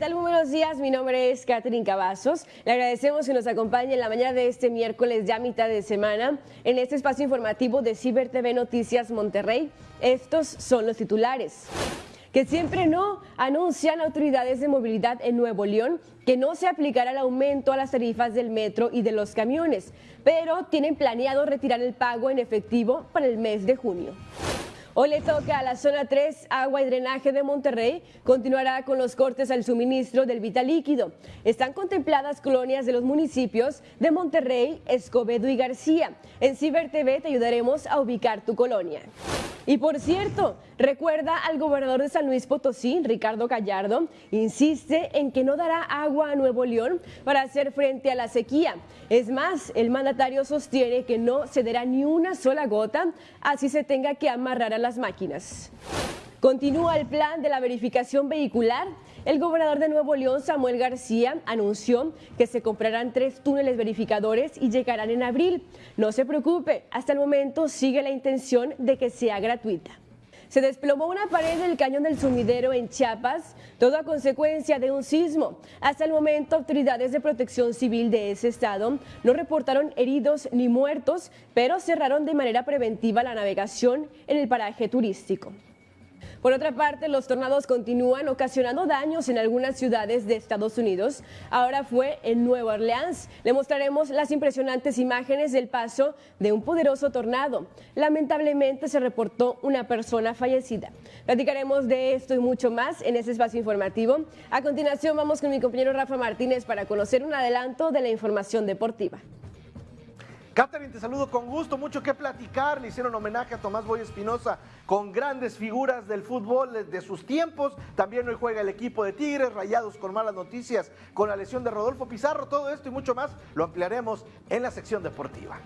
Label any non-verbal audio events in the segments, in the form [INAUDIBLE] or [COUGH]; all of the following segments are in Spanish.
¿Qué tal? Muy buenos días. Mi nombre es Catherine Cavazos. Le agradecemos que nos acompañe en la mañana de este miércoles, ya mitad de semana, en este espacio informativo de Ciber TV Noticias Monterrey. Estos son los titulares que siempre no anuncian autoridades de movilidad en Nuevo León que no se aplicará el aumento a las tarifas del metro y de los camiones, pero tienen planeado retirar el pago en efectivo para el mes de junio. Hoy le toca a la zona 3, agua y drenaje de Monterrey, continuará con los cortes al suministro del vital líquido. Están contempladas colonias de los municipios de Monterrey, Escobedo y García. En Ciber TV te ayudaremos a ubicar tu colonia. Y por cierto, recuerda al gobernador de San Luis Potosí, Ricardo Gallardo, insiste en que no dará agua a Nuevo León para hacer frente a la sequía. Es más, el mandatario sostiene que no cederá ni una sola gota, así se tenga que amarrar a las máquinas. Continúa el plan de la verificación vehicular. El gobernador de Nuevo León, Samuel García, anunció que se comprarán tres túneles verificadores y llegarán en abril. No se preocupe, hasta el momento sigue la intención de que sea gratuita. Se desplomó una pared del cañón del sumidero en Chiapas, todo a consecuencia de un sismo. Hasta el momento, autoridades de protección civil de ese estado no reportaron heridos ni muertos, pero cerraron de manera preventiva la navegación en el paraje turístico. Por otra parte, los tornados continúan ocasionando daños en algunas ciudades de Estados Unidos. Ahora fue en Nueva Orleans. Le mostraremos las impresionantes imágenes del paso de un poderoso tornado. Lamentablemente se reportó una persona fallecida. Platicaremos de esto y mucho más en este espacio informativo. A continuación vamos con mi compañero Rafa Martínez para conocer un adelanto de la información deportiva. Catherine, te saludo con gusto, mucho que platicar. Le hicieron homenaje a Tomás Boy Espinosa con grandes figuras del fútbol de sus tiempos. También hoy juega el equipo de Tigres, rayados con malas noticias, con la lesión de Rodolfo Pizarro. Todo esto y mucho más lo ampliaremos en la sección deportiva.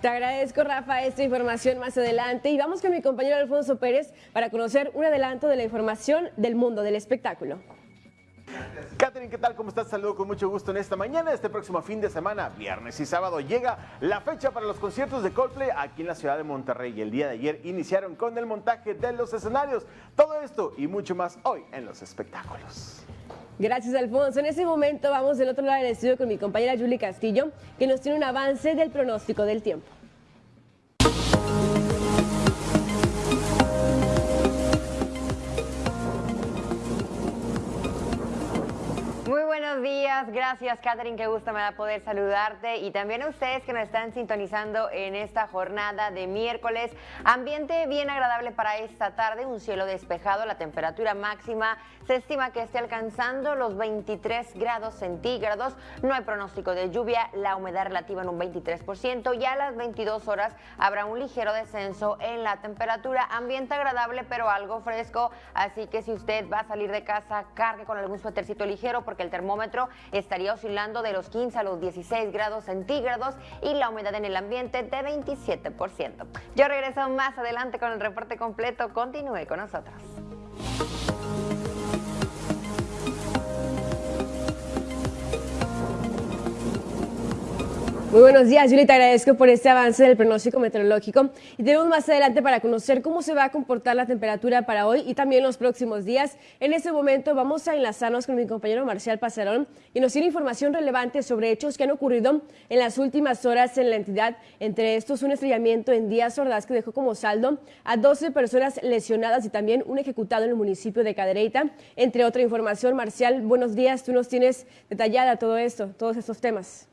Te agradezco, Rafa, esta información más adelante. Y vamos con mi compañero Alfonso Pérez para conocer un adelanto de la información del mundo del espectáculo. Catherine, ¿qué tal? ¿Cómo estás? Saludo con mucho gusto en esta mañana. Este próximo fin de semana, viernes y sábado, llega la fecha para los conciertos de Coldplay aquí en la ciudad de Monterrey. Y el día de ayer iniciaron con el montaje de los escenarios. Todo esto y mucho más hoy en los espectáculos. Gracias, Alfonso. En este momento vamos del otro lado del estudio con mi compañera Julie Castillo, que nos tiene un avance del pronóstico del tiempo. Gracias Catherine, qué gusto me da poder saludarte. Y también a ustedes que nos están sintonizando en esta jornada de miércoles. Ambiente bien agradable para esta tarde, un cielo despejado, la temperatura máxima. Se estima que esté alcanzando los 23 grados centígrados, no hay pronóstico de lluvia, la humedad relativa en un 23% y a las 22 horas habrá un ligero descenso en la temperatura, ambiente agradable pero algo fresco, así que si usted va a salir de casa, cargue con algún suétercito ligero porque el termómetro estaría oscilando de los 15 a los 16 grados centígrados y la humedad en el ambiente de 27%. Yo regreso más adelante con el reporte completo. Continúe con nosotros. Muy buenos días, Julie, te agradezco por este avance del pronóstico meteorológico y tenemos más adelante para conocer cómo se va a comportar la temperatura para hoy y también los próximos días. En este momento vamos a enlazarnos con mi compañero Marcial Pasarón y nos tiene información relevante sobre hechos que han ocurrido en las últimas horas en la entidad. Entre estos, un estrellamiento en Díaz Ordaz que dejó como saldo a 12 personas lesionadas y también un ejecutado en el municipio de Cadereyta. Entre otra información, Marcial, buenos días, tú nos tienes detallada todo esto, todos estos temas.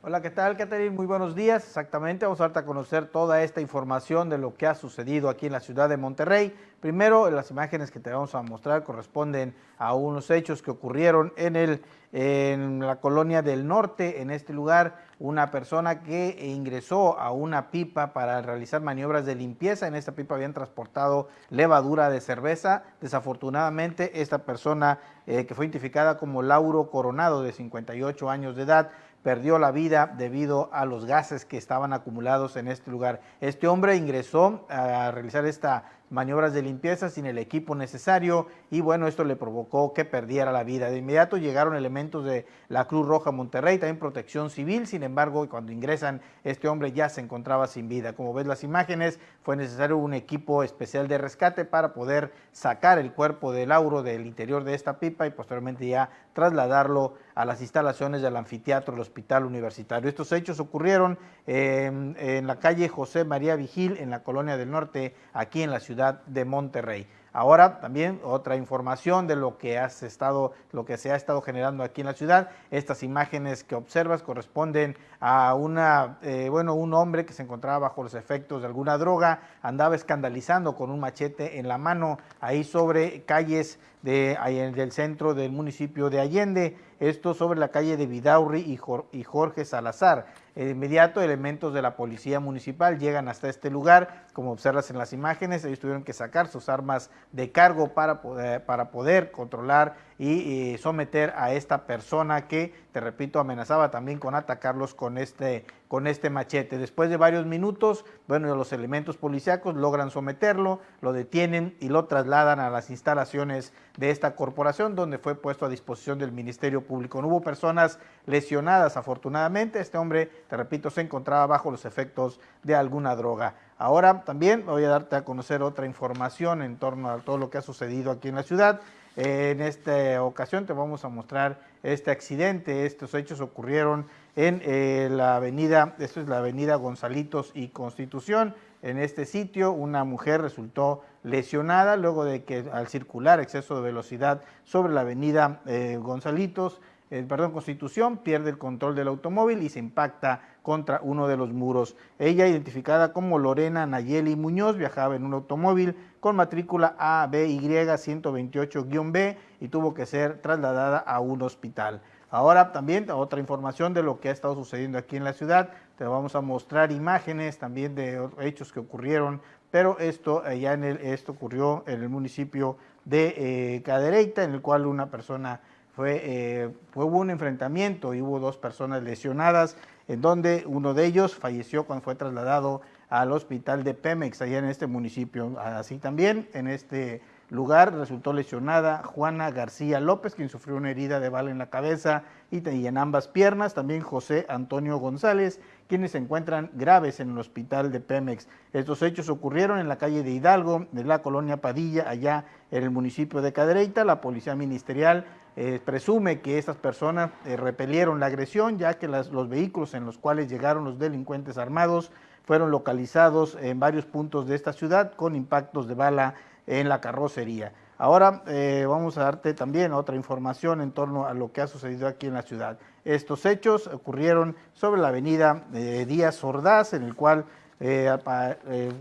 Hola, ¿qué tal, Catherine? Muy buenos días. Exactamente, vamos a darte a conocer toda esta información de lo que ha sucedido aquí en la ciudad de Monterrey. Primero, las imágenes que te vamos a mostrar corresponden a unos hechos que ocurrieron en, el, en la colonia del norte. En este lugar, una persona que ingresó a una pipa para realizar maniobras de limpieza. En esta pipa habían transportado levadura de cerveza. Desafortunadamente, esta persona eh, que fue identificada como Lauro Coronado, de 58 años de edad, perdió la vida debido a los gases que estaban acumulados en este lugar. Este hombre ingresó a realizar esta maniobras de limpieza sin el equipo necesario y bueno, esto le provocó que perdiera la vida. De inmediato llegaron elementos de la Cruz Roja Monterrey, también protección civil, sin embargo, cuando ingresan, este hombre ya se encontraba sin vida. Como ves las imágenes, fue necesario un equipo especial de rescate para poder sacar el cuerpo de Lauro del interior de esta pipa y posteriormente ya trasladarlo a las instalaciones del anfiteatro del Hospital Universitario. Estos hechos ocurrieron en, en la calle José María Vigil, en la Colonia del Norte, aquí en la ciudad de Monterrey. Ahora también otra información de lo que has estado, lo que se ha estado generando aquí en la ciudad. Estas imágenes que observas corresponden a una, eh, bueno, un hombre que se encontraba bajo los efectos de alguna droga, andaba escandalizando con un machete en la mano ahí sobre calles de, del centro del municipio de Allende, esto sobre la calle de Vidaurri y Jorge Salazar. De inmediato, elementos de la policía municipal llegan hasta este lugar, como observas en las imágenes, ellos tuvieron que sacar sus armas de cargo para para poder controlar y, someter a esta persona que, te repito, amenazaba también con atacarlos con este, con este machete. Después de varios minutos, bueno, los elementos policíacos logran someterlo, lo detienen y lo trasladan a las instalaciones de esta corporación, donde fue puesto a disposición del Ministerio Público. No hubo personas lesionadas, afortunadamente. Este hombre, te repito, se encontraba bajo los efectos de alguna droga. Ahora también voy a darte a conocer otra información en torno a todo lo que ha sucedido aquí en la ciudad. En esta ocasión te vamos a mostrar este accidente. Estos hechos ocurrieron en eh, la avenida, esto es la avenida Gonzalitos y Constitución. En este sitio una mujer resultó lesionada luego de que al circular exceso de velocidad sobre la avenida eh, Gonzalitos, eh, perdón, Constitución, pierde el control del automóvil y se impacta contra uno de los muros. Ella, identificada como Lorena Nayeli Muñoz, viajaba en un automóvil con matrícula ABY 128-B y tuvo que ser trasladada a un hospital. Ahora también otra información de lo que ha estado sucediendo aquí en la ciudad. Te vamos a mostrar imágenes también de hechos que ocurrieron, pero esto eh, ya en el, esto ocurrió en el municipio de eh, Cadereyta, en el cual una persona fue, eh, hubo un enfrentamiento y hubo dos personas lesionadas, en donde uno de ellos falleció cuando fue trasladado al hospital de Pemex, allá en este municipio. Así también, en este lugar resultó lesionada Juana García López, quien sufrió una herida de bala en la cabeza y, en ambas piernas. También José Antonio González, quienes se encuentran graves en el hospital de Pemex. Estos hechos ocurrieron en la calle de Hidalgo, de la colonia Padilla, allá en el municipio de Cadereyta. La policía ministerial eh, presume que estas personas eh, repelieron la agresión, ya que los vehículos en los cuales llegaron los delincuentes armados fueron localizados en varios puntos de esta ciudad con impactos de bala en la carrocería. Ahora eh, vamos a darte también otra información en torno a lo que ha sucedido aquí en la ciudad. Estos hechos ocurrieron sobre la avenida Díaz Ordaz, en el cual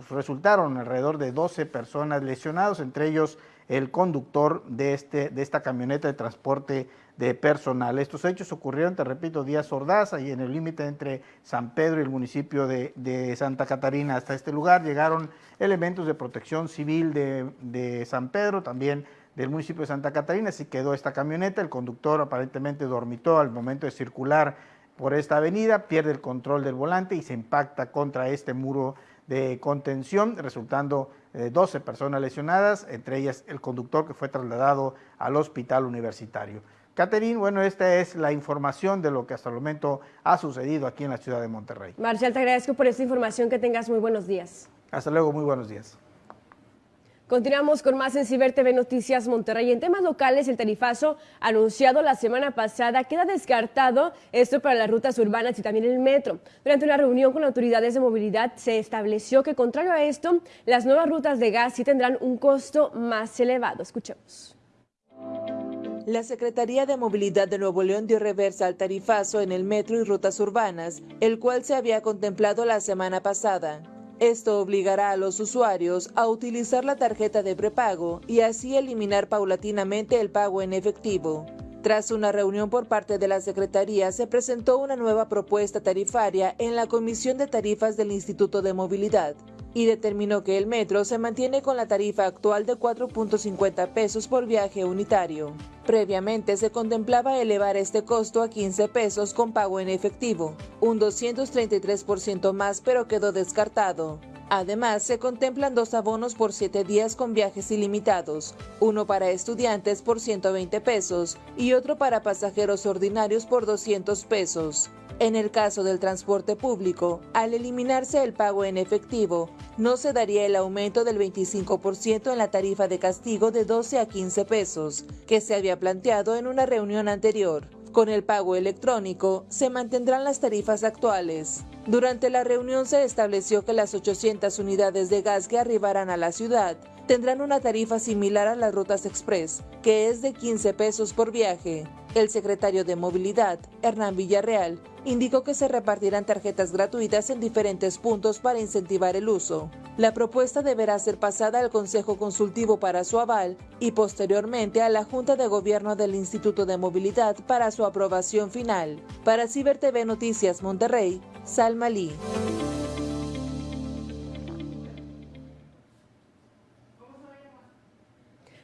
resultaron alrededor de 12 personas lesionados, entre ellos el conductor de, este, de esta camioneta de transporte de personal. Estos hechos ocurrieron, te repito, Díaz Ordaz, ahí en el límite entre San Pedro y el municipio de, Santa Catarina. Hasta este lugar llegaron elementos de protección civil de, de San Pedro, también del municipio de Santa Catarina, así quedó esta camioneta, el conductor aparentemente dormitó al momento de circular por esta avenida, pierde el control del volante y se impacta contra este muro de contención, resultando 12 eh, personas lesionadas, entre ellas el conductor que fue trasladado al hospital universitario. Catherine, bueno, esta es la información de lo que hasta el momento ha sucedido aquí en la ciudad de Monterrey. Marcial, te agradezco por esta información, que tengas muy buenos días. Hasta luego, muy buenos días. Continuamos con más en Ciber TV Noticias Monterrey. En temas locales, el tarifazo anunciado la semana pasada queda descartado, esto para las rutas urbanas y también el metro. Durante una reunión con autoridades de movilidad se estableció que, contrario a esto, las nuevas rutas de gas sí tendrán un costo más elevado. Escuchemos. La Secretaría de Movilidad de Nuevo León dio reversa al tarifazo en el metro y rutas urbanas, el cual se había contemplado la semana pasada. Esto obligará a los usuarios a utilizar la tarjeta de prepago y así eliminar paulatinamente el pago en efectivo. Tras una reunión por parte de la Secretaría, se presentó una nueva propuesta tarifaria en la Comisión de Tarifas del Instituto de Movilidad y determinó que el metro se mantiene con la tarifa actual de 4.50 pesos por viaje unitario. Previamente se contemplaba elevar este costo a 15 pesos con pago en efectivo, un 233% más pero quedó descartado. Además, se contemplan dos abonos por siete días con viajes ilimitados, uno para estudiantes por 120 pesos y otro para pasajeros ordinarios por 200 pesos. En el caso del transporte público, al eliminarse el pago en efectivo, no se daría el aumento del 25% en la tarifa de castigo de 12 a 15 pesos, que se había planteado en una reunión anterior. Con el pago electrónico se mantendrán las tarifas actuales. Durante la reunión se estableció que las 800 unidades de gas que arribarán a la ciudad tendrán una tarifa similar a las rutas express, que es de 15 pesos por viaje. El secretario de Movilidad, Hernán Villarreal, indicó que se repartirán tarjetas gratuitas en diferentes puntos para incentivar el uso. La propuesta deberá ser pasada al Consejo Consultivo para su aval y posteriormente a la Junta de Gobierno del Instituto de Movilidad para su aprobación final. Para Ciber TV Noticias Monterrey, Salma Lee.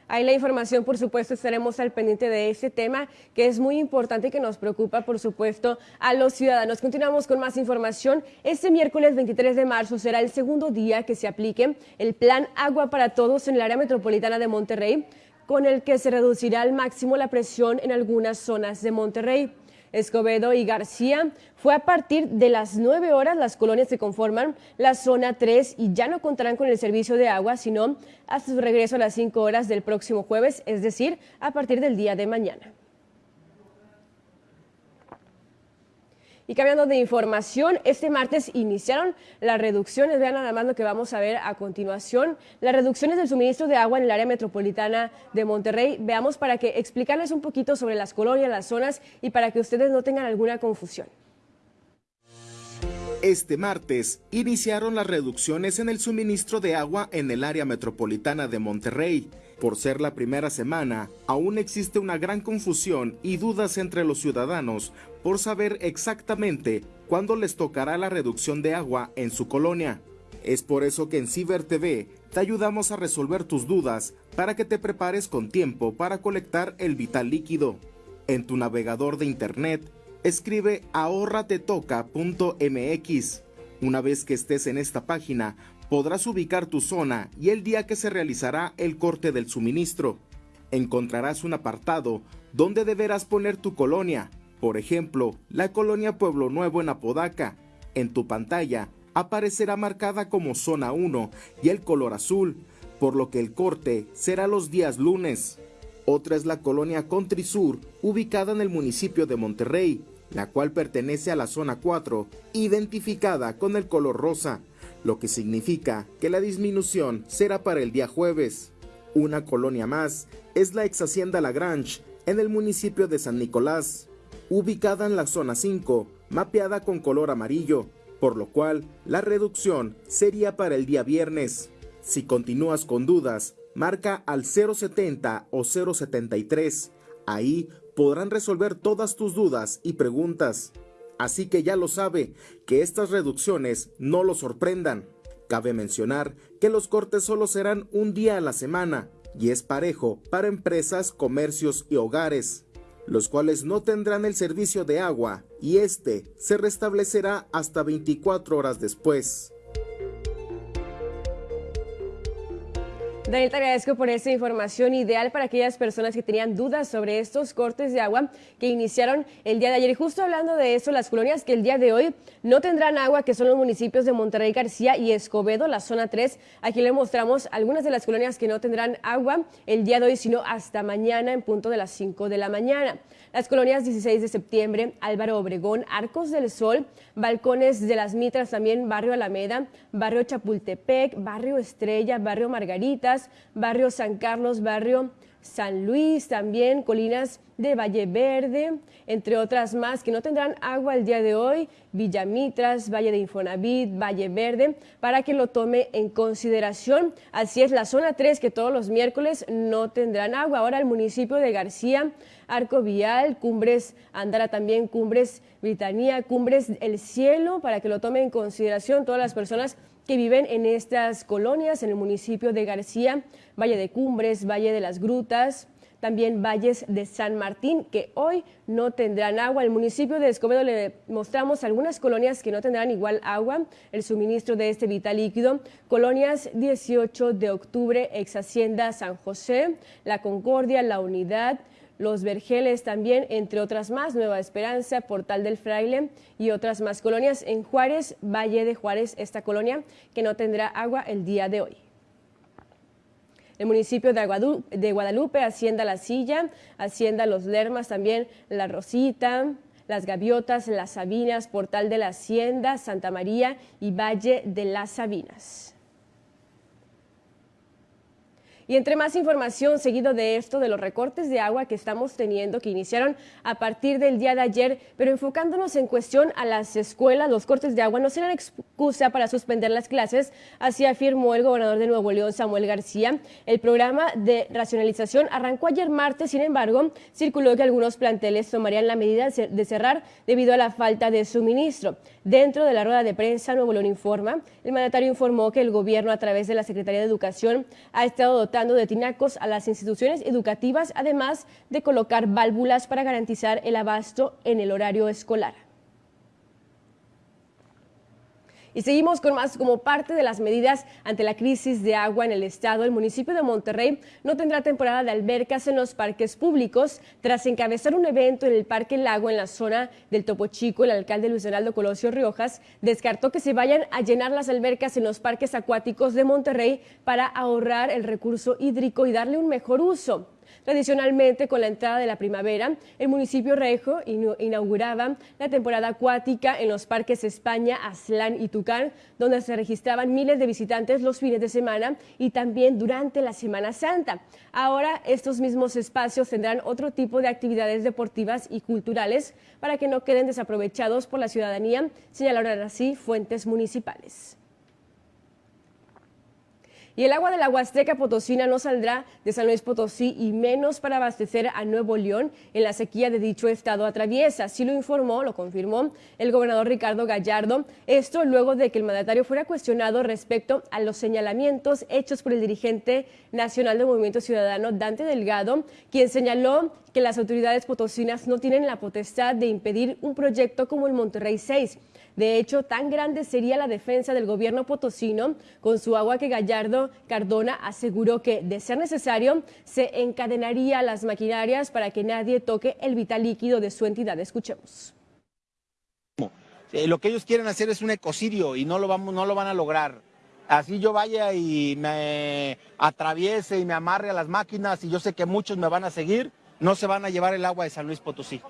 Ahí la información, por supuesto, estaremos al pendiente de este tema que es muy importante y que nos preocupa, por supuesto, a los ciudadanos. Continuamos con más información. Este miércoles 23 de marzo será el segundo día que se aplique el Plan Agua para Todos en el área metropolitana de Monterrey, con el que se reducirá al máximo la presión en algunas zonas de Monterrey. Escobedo y García. Fue a partir de las 9 horas las colonias que conforman la zona 3 y ya no contarán con el servicio de agua, sino hasta su regreso a las 5 horas del próximo jueves, es decir, a partir del día de mañana. Y cambiando de información, este martes iniciaron las reducciones, vean nada más lo que vamos a ver a continuación, las reducciones del suministro de agua en el área metropolitana de Monterrey. Veamos para que explicarles un poquito sobre las colonias, las zonas y para que ustedes no tengan alguna confusión. Este martes iniciaron las reducciones en el suministro de agua en el área metropolitana de Monterrey. Por ser la primera semana, aún existe una gran confusión y dudas entre los ciudadanos por saber exactamente cuándo les tocará la reducción de agua en su colonia. Es por eso que en Ciber TV te ayudamos a resolver tus dudas para que te prepares con tiempo para colectar el vital líquido. En tu navegador de internet, escribe ahorratetoca.mx. Una vez que estés en esta página, podrás ubicar tu zona y el día que se realizará el corte del suministro. Encontrarás un apartado donde deberás poner tu colonia, por ejemplo, la colonia Pueblo Nuevo en Apodaca. En tu pantalla aparecerá marcada como zona 1 y el color azul, por lo que el corte será los días lunes. Otra es la colonia Country Sur, ubicada en el municipio de Monterrey, la cual pertenece a la zona 4, identificada con el color rosa, lo que significa que la disminución será para el día jueves. Una colonia más es la ex Hacienda Lagrange, en el municipio de San Nicolás, ubicada en la zona 5, mapeada con color amarillo, por lo cual la reducción sería para el día viernes. Si continúas con dudas, marca al 070 o 073. Ahí podrán resolver todas tus dudas y preguntas. Así que ya lo sabe, que estas reducciones no lo sorprendan. Cabe mencionar que los cortes solo serán un día a la semana y es parejo para empresas, comercios y hogares, los cuales no tendrán el servicio de agua y este se restablecerá hasta 24 horas después. Daniel, te agradezco por esta información ideal para aquellas personas que tenían dudas sobre estos cortes de agua que iniciaron el día de ayer. Y justo hablando de eso, las colonias que el día de hoy no tendrán agua, que son los municipios de Monterrey, García y Escobedo, la zona 3. Aquí le mostramos algunas de las colonias que no tendrán agua el día de hoy, sino hasta mañana en punto de las 5 de la mañana. Las colonias 16 de septiembre, Álvaro Obregón, Arcos del Sol, Balcones de las Mitras, también Barrio Alameda, Barrio Chapultepec, Barrio Estrella, Barrio Margaritas, Barrio San Carlos, Barrio San Luis, también colinas de Valle Verde, entre otras más que no tendrán agua el día de hoy, Villamitras, Valle de Infonavit, Valle Verde, para que lo tome en consideración. Así es, la zona 3 que todos los miércoles no tendrán agua. Ahora el municipio de García, Arco Vial, Cumbres, Andara también, Cumbres, Britanía, Cumbres El Cielo, para que lo tome en consideración todas las personas que viven en estas colonias, en el municipio de García, Valle de Cumbres, Valle de las Grutas, también valles de San Martín, que hoy no tendrán agua. El municipio de Escobedo le mostramos algunas colonias que no tendrán igual agua, el suministro de este vital líquido. Colonias 18 de octubre, ex Hacienda San José, La Concordia, La Unidad, los Vergeles también, entre otras más, Nueva Esperanza, Portal del Fraile y otras más colonias en Juárez, Valle de Juárez, esta colonia que no tendrá agua el día de hoy. El municipio de Guadalupe, Hacienda La Silla, Hacienda Los Lermas también, La Rosita, Las Gaviotas, Las Sabinas, Portal de la Hacienda, Santa María y Valle de las Sabinas. Y entre más información seguido de esto, de los recortes de agua que estamos teniendo, que iniciaron a partir del día de ayer, pero enfocándonos en cuestión a las escuelas, los cortes de agua no serán excusa para suspender las clases, así afirmó el gobernador de Nuevo León, Samuel García. El programa de racionalización arrancó ayer martes, sin embargo, circuló que algunos planteles tomarían la medida de cerrar debido a la falta de suministro. Dentro de la rueda de prensa, Nuevo León informa, el mandatario informó que el gobierno, a través de la Secretaría de Educación, ha estado dotando de tinacos a las instituciones educativas, además de colocar válvulas para garantizar el abasto en el horario escolar. Y seguimos con más como parte de las medidas ante la crisis de agua en el estado. El municipio de Monterrey no tendrá temporada de albercas en los parques públicos. Tras encabezar un evento en el Parque Lago en la zona del Topo Chico, el alcalde Luis Heraldo Colosio Riojas descartó que se vayan a llenar las albercas en los parques acuáticos de Monterrey para ahorrar el recurso hídrico y darle un mejor uso. Tradicionalmente, con la entrada de la primavera, el municipio Rejo inauguraba la temporada acuática en los parques España, Aslán y Tucán, donde se registraban miles de visitantes los fines de semana y también durante la Semana Santa. Ahora, estos mismos espacios tendrán otro tipo de actividades deportivas y culturales para que no queden desaprovechados por la ciudadanía, señalaron así fuentes municipales. Y el agua de la Huasteca Potosina no saldrá de San Luis Potosí y menos para abastecer a Nuevo León en la sequía de dicho estado atraviesa. Así lo informó, lo confirmó el gobernador Ricardo Gallardo. Esto luego de que el mandatario fuera cuestionado respecto a los señalamientos hechos por el dirigente nacional del Movimiento Ciudadano, Dante Delgado, quien señaló que las autoridades potosinas no tienen la potestad de impedir un proyecto como el Monterrey 6 de hecho, tan grande sería la defensa del gobierno potosino con su agua que Gallardo Cardona aseguró que, de ser necesario, se encadenaría las maquinarias para que nadie toque el vital líquido de su entidad. Escuchemos. Eh, lo que ellos quieren hacer es un ecocidio y no lo, vamos, no lo van a lograr. Así yo vaya y me atraviese y me amarre a las máquinas y yo sé que muchos me van a seguir, no se van a llevar el agua de San Luis Potosí.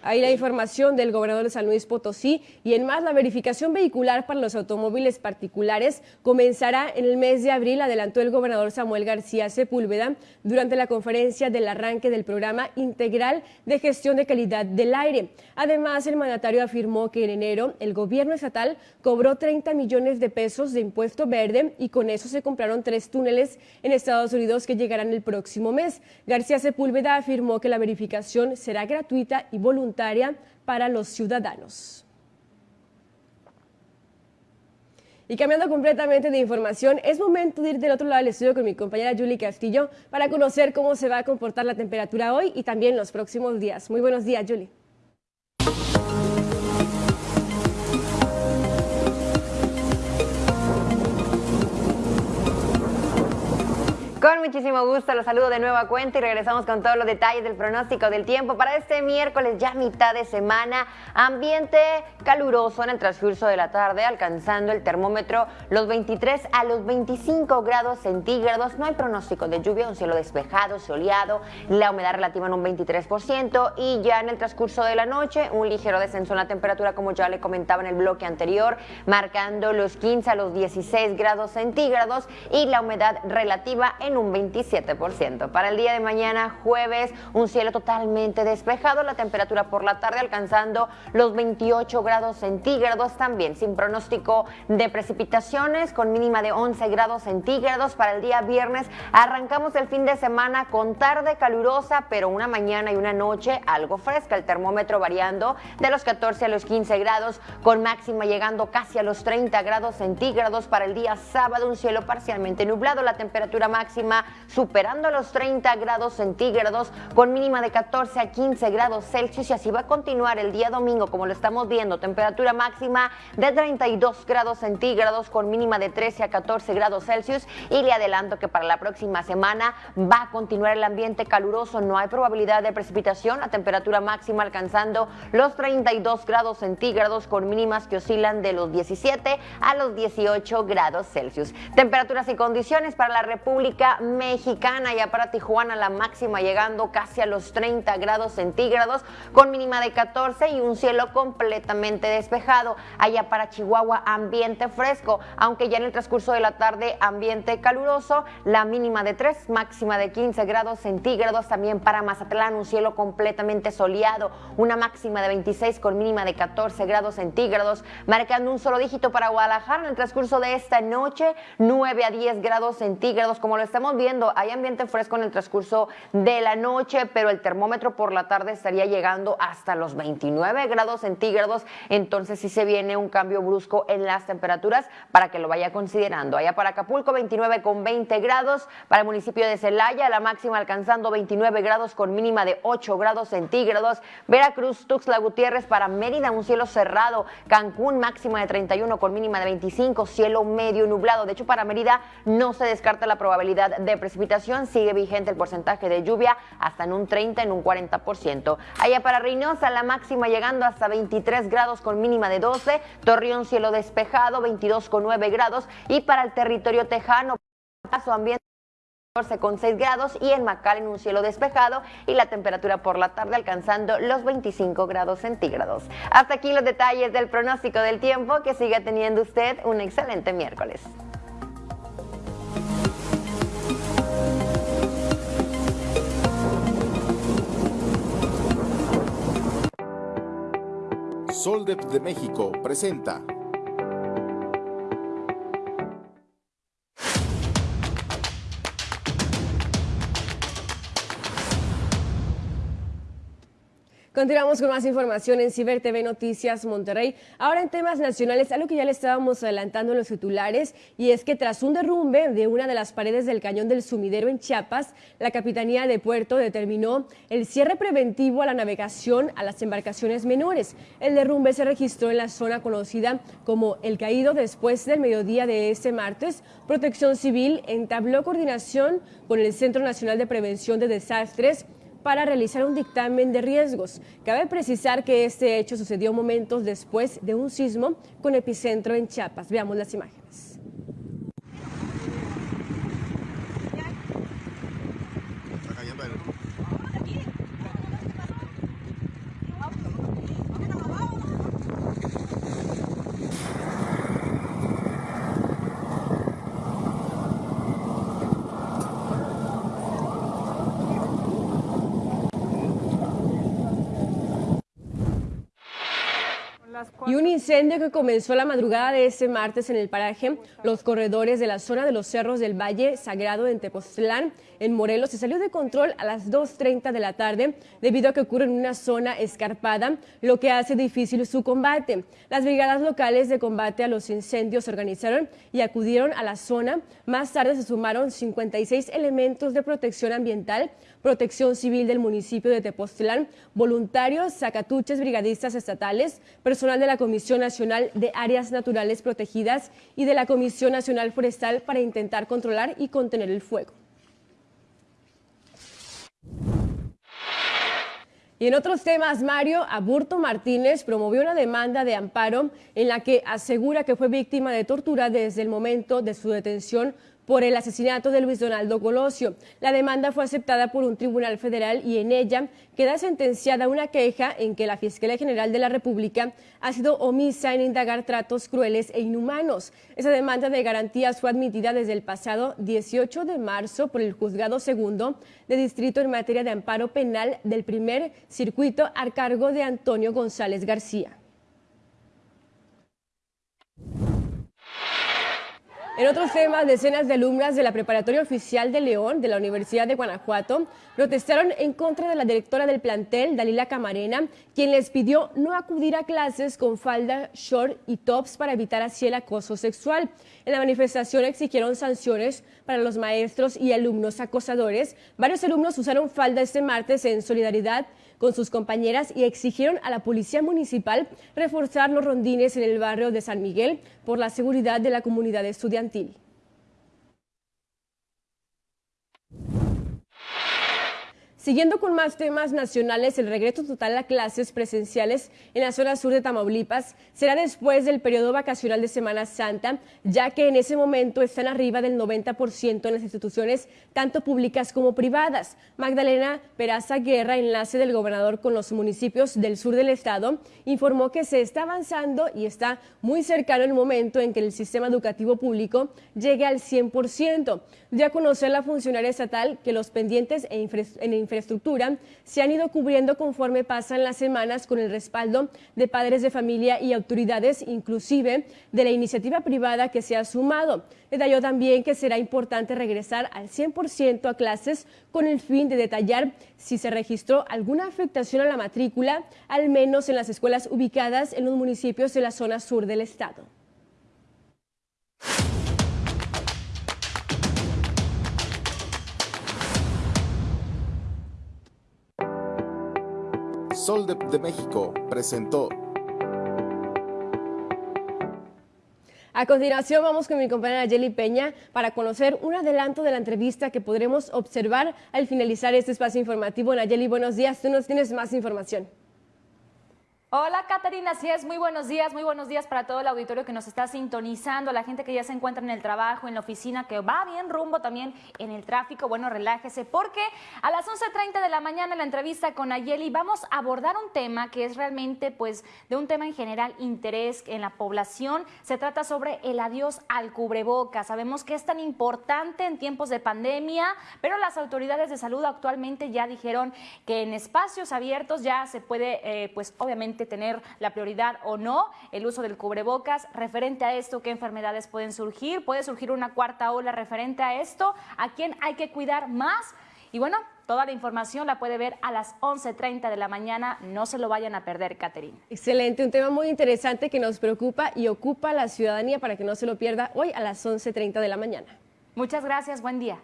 Ahí la información del gobernador de San Luis Potosí y en más la verificación vehicular para los automóviles particulares comenzará en el mes de abril, adelantó el gobernador Samuel García Sepúlveda durante la conferencia del arranque del programa integral de gestión de calidad del aire. Además, el mandatario afirmó que en enero el gobierno estatal cobró 30 millones de pesos de impuesto verde y con eso se compraron tres túneles en Estados Unidos que llegarán el próximo mes. García Sepúlveda afirmó que la verificación será gratuita y voluntaria para los ciudadanos. Y cambiando completamente de información, es momento de ir del otro lado del estudio con mi compañera Julie Castillo para conocer cómo se va a comportar la temperatura hoy y también los próximos días. Muy buenos días, Julie. Con muchísimo gusto los saludo de nueva cuenta y regresamos con todos los detalles del pronóstico del tiempo para este miércoles, ya mitad de semana. Ambiente caluroso en el transcurso de la tarde, alcanzando el termómetro los 23 a los 25 grados centígrados. No hay pronóstico de lluvia, un cielo despejado, soleado, la humedad relativa en un 23% y ya en el transcurso de la noche un ligero descenso en la temperatura, como ya le comentaba en el bloque anterior, marcando los 15 a los 16 grados centígrados y la humedad relativa en un 27%. Para el día de mañana, jueves, un cielo totalmente despejado, la temperatura por la tarde alcanzando los 28 grados centígrados, también sin pronóstico de precipitaciones, con mínima de 11 grados centígrados. Para el día viernes arrancamos el fin de semana con tarde calurosa, pero una mañana y una noche algo fresca, el termómetro variando de los 14 a los 15 grados, con máxima llegando casi a los 30 grados centígrados. Para el día sábado, un cielo parcialmente nublado, la temperatura máxima superando los 30 grados centígrados con mínima de 14 a 15 grados Celsius y así va a continuar el día domingo como lo estamos viendo, temperatura máxima de 32 grados centígrados con mínima de 13 a 14 grados Celsius y le adelanto que para la próxima semana va a continuar el ambiente caluroso, no hay probabilidad de precipitación, la temperatura máxima alcanzando los 32 grados centígrados con mínimas que oscilan de los 17 a los 18 grados Celsius. Temperaturas y condiciones para la República Mexicana, ya para Tijuana la máxima llegando casi a los 30 grados centígrados con mínima de 14 y un cielo completamente despejado. Allá para Chihuahua ambiente fresco, aunque ya en el transcurso de la tarde ambiente caluroso, la mínima de 3, máxima de 15 grados centígrados. También para Mazatlán un cielo completamente soleado, una máxima de 26 con mínima de 14 grados centígrados, marcando un solo dígito para Guadalajara en el transcurso de esta noche, 9 a 10 grados centígrados. Como lo estamos viendo, hay ambiente fresco en el transcurso de la noche, pero el termómetro por la tarde estaría llegando hasta los 29 grados centígrados. Entonces sí se viene un cambio brusco en las temperaturas para que lo vaya considerando. Allá para Acapulco, 29 con 20 grados. Para el municipio de Celaya, la máxima alcanzando 29 grados con mínima de 8 grados centígrados. Veracruz, Tuxtla Gutiérrez para Mérida, un cielo cerrado. Cancún, máxima de 31 con mínima de 25, cielo medio nublado. De hecho, para Mérida no se descarta la probabilidad de precipitación. Sigue vigente el porcentaje de lluvia hasta en un 30, en un 40%. Allá para Reynosa, la máxima llegando hasta 23 grados con mínima de 12. Torreón, cielo despejado, 22 con 9 grados. Y para el territorio tejano, su ambiente con 6 grados y en en un cielo despejado y la temperatura por la tarde alcanzando los 25 grados centígrados. Hasta aquí los detalles del pronóstico del tiempo. Que siga teniendo usted un excelente miércoles. Soldep de México presenta Continuamos con más información en Ciber TV Noticias Monterrey. Ahora en temas nacionales, algo que ya le estábamos adelantando en los titulares, y es que tras un derrumbe de una de las paredes del cañón del sumidero en Chiapas, la Capitanía de Puerto determinó el cierre preventivo a la navegación a las embarcaciones menores. El derrumbe se registró en la zona conocida como El Caído después del mediodía de este martes. Protección Civil entabló coordinación con el Centro Nacional de Prevención de Desastres para realizar un dictamen de riesgos. Cabe precisar que este hecho sucedió momentos después de un sismo con epicentro en Chiapas. Veamos las imágenes. Y un incendio que comenzó la madrugada de este martes en el paraje Los Corredores de la zona de los Cerros del Valle Sagrado en Tepoztlán, en Morelos, se salió de control a las 2.30 de la tarde debido a que ocurre en una zona escarpada, lo que hace difícil su combate. Las brigadas locales de combate a los incendios se organizaron y acudieron a la zona. Más tarde se sumaron 56 elementos de protección ambiental, protección civil del municipio de Tepoztlán, voluntarios, sacatuches, brigadistas estatales, personal de la Comisión Nacional de Áreas Naturales Protegidas y de la Comisión Nacional Forestal para intentar controlar y contener el fuego. Y en otros temas, Mario Aburto Martínez promovió una demanda de amparo en la que asegura que fue víctima de tortura desde el momento de su detención por el asesinato de Luis Donaldo Colosio. La demanda fue aceptada por un tribunal federal y en ella queda sentenciada una queja en que la Fiscalía General de la República ha sido omisa en indagar tratos crueles e inhumanos. Esa demanda de garantías fue admitida desde el pasado 18 de marzo por el Juzgado Segundo de Distrito en materia de amparo penal del primer circuito a cargo de Antonio González García. En otros temas, decenas de alumnas de la Preparatoria Oficial de León de la Universidad de Guanajuato protestaron en contra de la directora del plantel, Dalila Camarena, quien les pidió no acudir a clases con falda, short y tops para evitar así el acoso sexual. En la manifestación exigieron sanciones para los maestros y alumnos acosadores. Varios alumnos usaron falda este martes en solidaridad con sus compañeras y exigieron a la Policía Municipal reforzar los rondines en el barrio de San Miguel por la seguridad de la comunidad estudiantil. Siguiendo con más temas nacionales, el regreso total a clases presenciales en la zona sur de Tamaulipas será después del periodo vacacional de Semana Santa, ya que en ese momento están arriba del 90% en las instituciones, tanto públicas como privadas. Magdalena Peraza Guerra, enlace del gobernador con los municipios del sur del estado, informó que se está avanzando y está muy cercano el momento en que el sistema educativo público llegue al 100%. De a conocer la funcionaria estatal que los pendientes en infraestructura infraestructura se han ido cubriendo conforme pasan las semanas con el respaldo de padres de familia y autoridades, inclusive de la iniciativa privada que se ha sumado. Detalló también que será importante regresar al 100% a clases con el fin de detallar si se registró alguna afectación a la matrícula, al menos en las escuelas ubicadas en los municipios de la zona sur del estado. Sol de, México presentó. A continuación vamos con mi compañera Jelly Peña para conocer un adelanto de la entrevista que podremos observar al finalizar este espacio informativo. Nayeli, buenos días. Tú nos tienes más información. Hola Caterina, así es, muy buenos días, muy buenos días para todo el auditorio que nos está sintonizando, la gente que ya se encuentra en el trabajo, en la oficina, que va bien rumbo también en el tráfico, bueno, relájese, porque a las 11.30 de la mañana la entrevista con Ayeli vamos a abordar un tema que es realmente, pues, de un tema en general interés en la población, se trata sobre el adiós al cubreboca, sabemos que es tan importante en tiempos de pandemia, pero las autoridades de salud actualmente ya dijeron que en espacios abiertos ya se puede, eh, pues, obviamente, tener la prioridad o no el uso del cubrebocas. Referente a esto, ¿qué enfermedades pueden surgir? ¿Puede surgir una cuarta ola referente a esto? ¿A quién hay que cuidar más? Y bueno, toda la información la puede ver a las 11.30 de la mañana. No se lo vayan a perder, Caterina. Excelente, un tema muy interesante que nos preocupa y ocupa a la ciudadanía para que no se lo pierda hoy a las 11.30 de la mañana. Muchas gracias, buen día.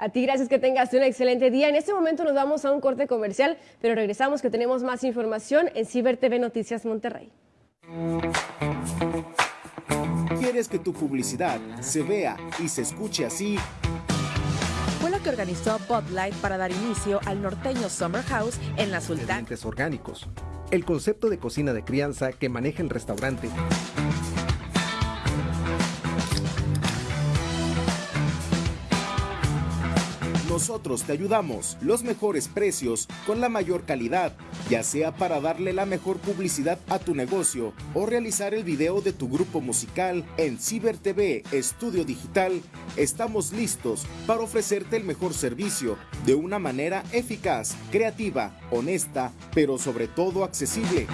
A ti, gracias que tengas un excelente día. En este momento nos vamos a un corte comercial, pero regresamos que tenemos más información en Ciber TV Noticias Monterrey. ¿Quieres que tu publicidad se vea y se escuche así? Fue lo que organizó Bud Light para dar inicio al norteño Summer House en la Sultán. orgánicos. El concepto de cocina de crianza que maneja el restaurante Nosotros te ayudamos, los mejores precios, con la mayor calidad, ya sea para darle la mejor publicidad a tu negocio o realizar el video de tu grupo musical en Ciber TV Estudio Digital. Estamos listos para ofrecerte el mejor servicio de una manera eficaz, creativa, honesta, pero sobre todo accesible.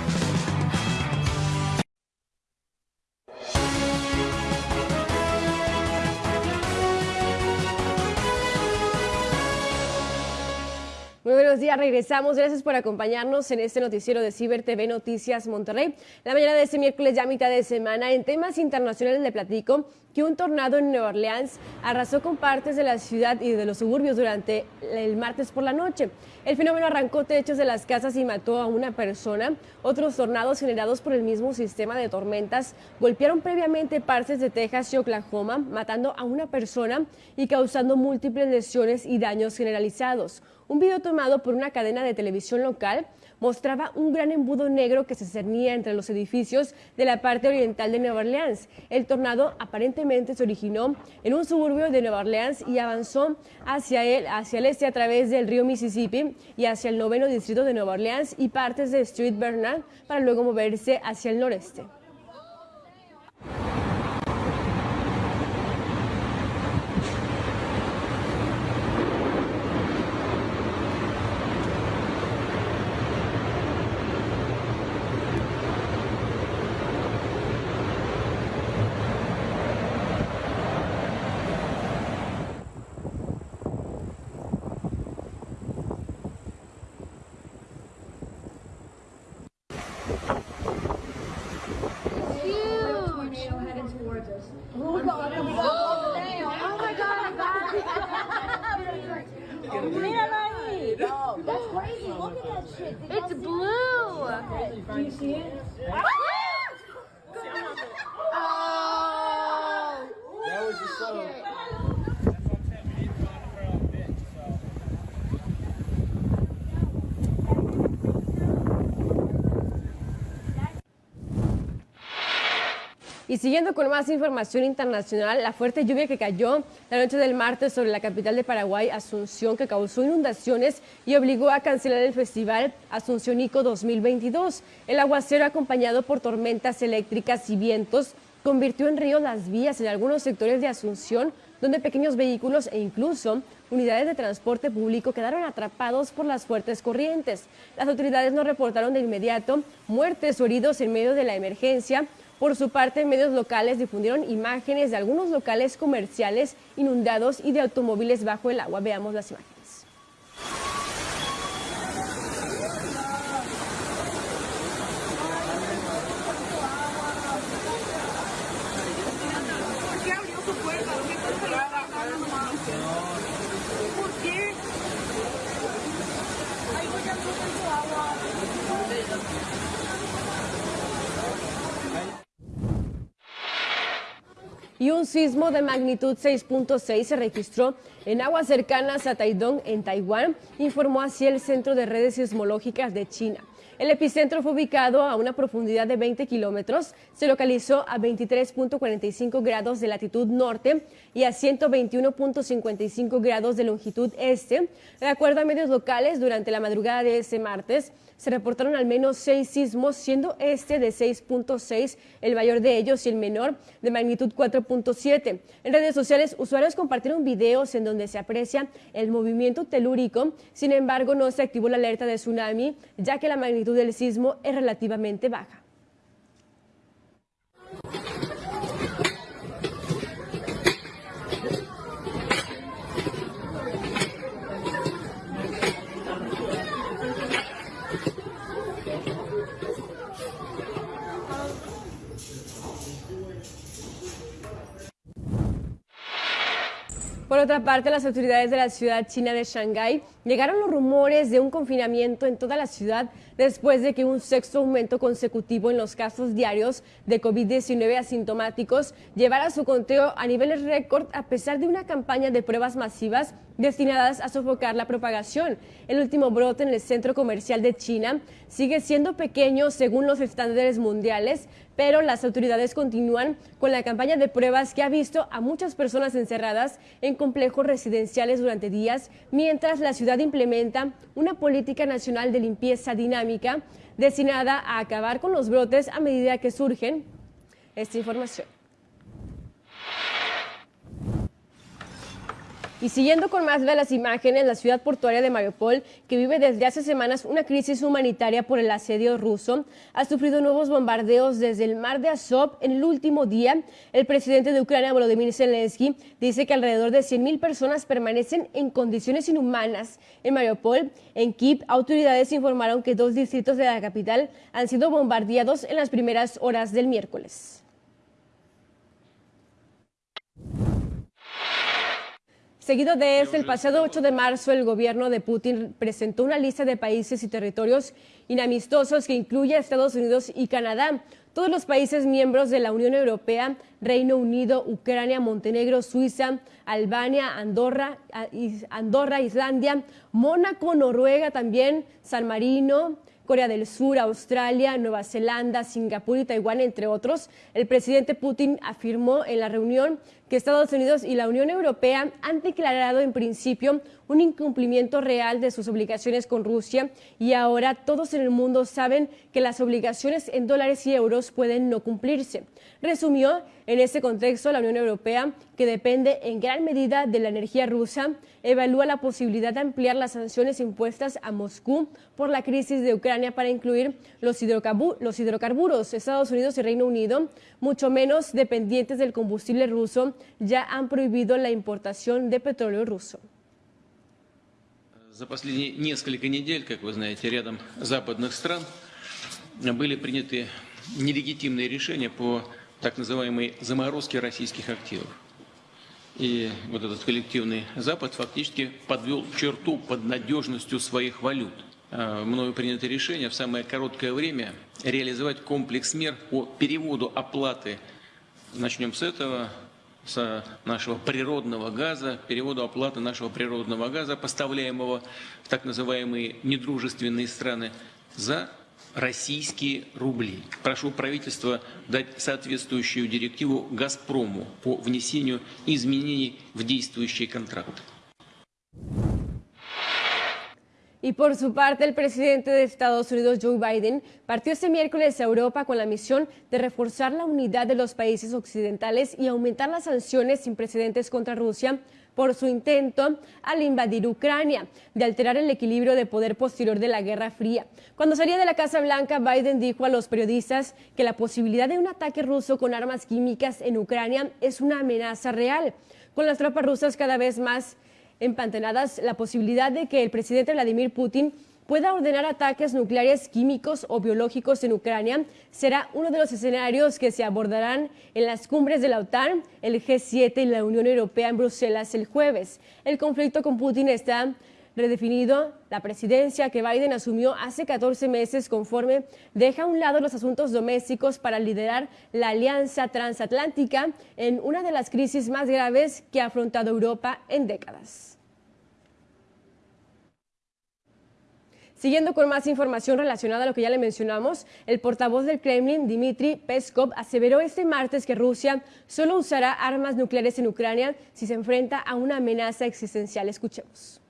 Buenos días, regresamos. Gracias por acompañarnos en este noticiero de Ciber TV Noticias Monterrey. La mañana de este miércoles, ya mitad de semana, en temas internacionales le platico que un tornado en Nueva Orleans arrasó con partes de la ciudad y de los suburbios durante el martes por la noche. El fenómeno arrancó techos de las casas y mató a una persona. Otros tornados generados por el mismo sistema de tormentas golpearon previamente partes de Texas y Oklahoma, matando a una persona y causando múltiples lesiones y daños generalizados. Un video tomado por una cadena de televisión local mostraba un gran embudo negro que se cernía entre los edificios de la parte oriental de Nueva Orleans. El tornado aparentemente se originó en un suburbio de Nueva Orleans y avanzó hacia el, hacia el este a través del río Mississippi y hacia el noveno distrito de Nueva Orleans y partes de Street Bernard para luego moverse hacia el noreste. Y siguiendo con más información internacional, la fuerte lluvia que cayó la noche del martes sobre la capital de Paraguay, Asunción, que causó inundaciones y obligó a cancelar el festival Asunciónico 2022. El aguacero, acompañado por tormentas eléctricas y vientos, convirtió en río las vías en algunos sectores de Asunción, donde pequeños vehículos e incluso unidades de transporte público quedaron atrapados por las fuertes corrientes. Las autoridades no reportaron de inmediato muertes o heridos en medio de la emergencia. Por su parte, medios locales difundieron imágenes de algunos locales comerciales inundados y de automóviles bajo el agua. Veamos las imágenes. ¿Por qué abrió su puerta? ¿Dónde está el celular? ¿Por qué? Ay, voy a cruzar su agua. Y un sismo de magnitud 6.6 se registró en aguas cercanas a Taidong, en Taiwán, informó así el Centro de Redes Sismológicas de China. El epicentro fue ubicado a una profundidad de 20 kilómetros, se localizó a 23.45 grados de latitud norte y a 121.55 grados de longitud este. De acuerdo a medios locales, durante la madrugada de ese martes, se reportaron al menos seis sismos, siendo este de 6.6 el mayor de ellos y el menor de magnitud 4.7. En redes sociales, usuarios compartieron videos en donde se aprecia el movimiento telúrico, sin embargo no se activó la alerta de tsunami, ya que la magnitud del sismo es relativamente baja. Por otra parte, las autoridades de la ciudad china de Shanghái llegaron los rumores de un confinamiento en toda la ciudad después de que un sexto aumento consecutivo en los casos diarios de COVID-19 asintomáticos llevara su conteo a niveles récord a pesar de una campaña de pruebas masivas destinadas a sofocar la propagación. El último brote en el centro comercial de China sigue siendo pequeño según los estándares mundiales, pero las autoridades continúan con la campaña de pruebas que ha visto a muchas personas encerradas en complejos residenciales durante días, mientras la ciudad implementa una política nacional de limpieza dinámica destinada a acabar con los brotes a medida que surgen. Esta información. Y siguiendo con más de las imágenes, la ciudad portuaria de Mariupol, que vive desde hace semanas una crisis humanitaria por el asedio ruso, ha sufrido nuevos bombardeos desde el mar de Azov en el último día. El presidente de Ucrania, Volodymyr Zelensky, dice que alrededor de 100.000 personas permanecen en condiciones inhumanas en Mariupol. En Kiev, autoridades informaron que dos distritos de la capital han sido bombardeados en las primeras horas del miércoles. Seguido de esto, el pasado 8 de marzo el gobierno de Putin presentó una lista de países y territorios inamistosos que incluye a Estados Unidos y Canadá. Todos los países miembros de la Unión Europea, Reino Unido, Ucrania, Montenegro, Suiza, Albania, Andorra, Andorra, Islandia, Mónaco, Noruega también, San Marino, Corea del Sur, Australia, Nueva Zelanda, Singapur y Taiwán, entre otros. El presidente Putin afirmó en la reunión que Estados Unidos y la Unión Europea han declarado en principio un incumplimiento real de sus obligaciones con Rusia y ahora todos en el mundo saben que las obligaciones en dólares y euros pueden no cumplirse. Resumió en ese contexto la Unión Europea, que depende en gran medida de la energía rusa, evalúa la posibilidad de ampliar las sanciones impuestas a Moscú por la crisis de Ucrania para incluir los, los hidrocarburos. Estados Unidos y Reino Unido, mucho menos dependientes del combustible ruso, ya han prohibido la importación de petróleo ruso. За последние несколько недель, как вы знаете, рядом западных стран были приняты нелегитимные решения по так называемой заморозки российских активов. И вот этот коллективный Запад фактически подвел черту под надежностью своих валют. А, мною принято решение в самое короткое время реализовать комплекс мер по переводу оплаты. Начнем с этого, с нашего природного газа, переводу оплаты нашего природного газа, поставляемого в так называемые недружественные страны, за российские рубли. Прошу правительства дать соответствующую директиву «Газпрому» по внесению изменений в действующие контракты. Y por su parte, el presidente de Estados Unidos, Joe Biden, partió este miércoles a Europa con la misión de reforzar la unidad de los países occidentales y aumentar las sanciones sin precedentes contra Rusia por su intento al invadir Ucrania, de alterar el equilibrio de poder posterior de la Guerra Fría. Cuando salía de la Casa Blanca, Biden dijo a los periodistas que la posibilidad de un ataque ruso con armas químicas en Ucrania es una amenaza real, con las tropas rusas cada vez más empantanadas la posibilidad de que el presidente Vladimir Putin pueda ordenar ataques nucleares, químicos o biológicos en Ucrania será uno de los escenarios que se abordarán en las cumbres de la OTAN, el G7 y la Unión Europea en Bruselas el jueves. El conflicto con Putin está redefinido. La presidencia que Biden asumió hace 14 meses conforme deja a un lado los asuntos domésticos para liderar la alianza transatlántica en una de las crisis más graves que ha afrontado Europa en décadas. Siguiendo con más información relacionada a lo que ya le mencionamos, el portavoz del Kremlin, Dmitry Peskov, aseveró este martes que Rusia solo usará armas nucleares en Ucrania si se enfrenta a una amenaza existencial. Escuchemos.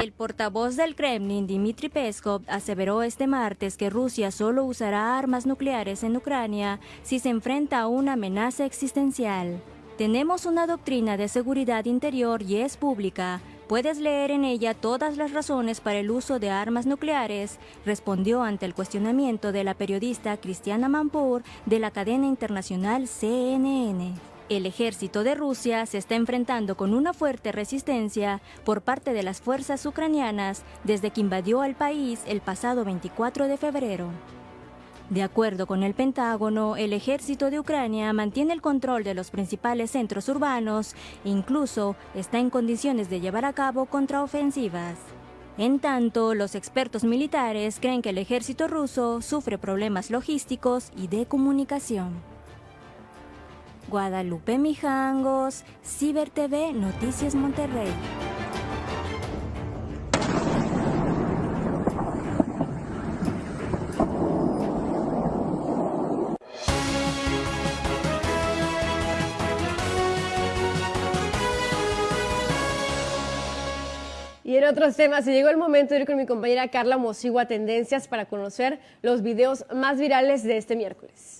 El portavoz del Kremlin, Dmitry Peskov, aseveró este martes que Rusia solo usará armas nucleares en Ucrania si se enfrenta a una amenaza existencial. Tenemos una doctrina de seguridad interior y es pública. Puedes leer en ella todas las razones para el uso de armas nucleares, respondió ante el cuestionamiento de la periodista Cristiana Mampur de la cadena internacional CNN. El ejército de Rusia se está enfrentando con una fuerte resistencia por parte de las fuerzas ucranianas desde que invadió al país el pasado 24 de febrero. De acuerdo con el Pentágono, el ejército de Ucrania mantiene el control de los principales centros urbanos e incluso está en condiciones de llevar a cabo contraofensivas. En tanto, los expertos militares creen que el ejército ruso sufre problemas logísticos y de comunicación. Guadalupe Mijangos, Ciber TV Noticias Monterrey. Y en otros temas, se llegó el momento de ir con mi compañera Carla Mosigua a Tendencias para conocer los videos más virales de este miércoles.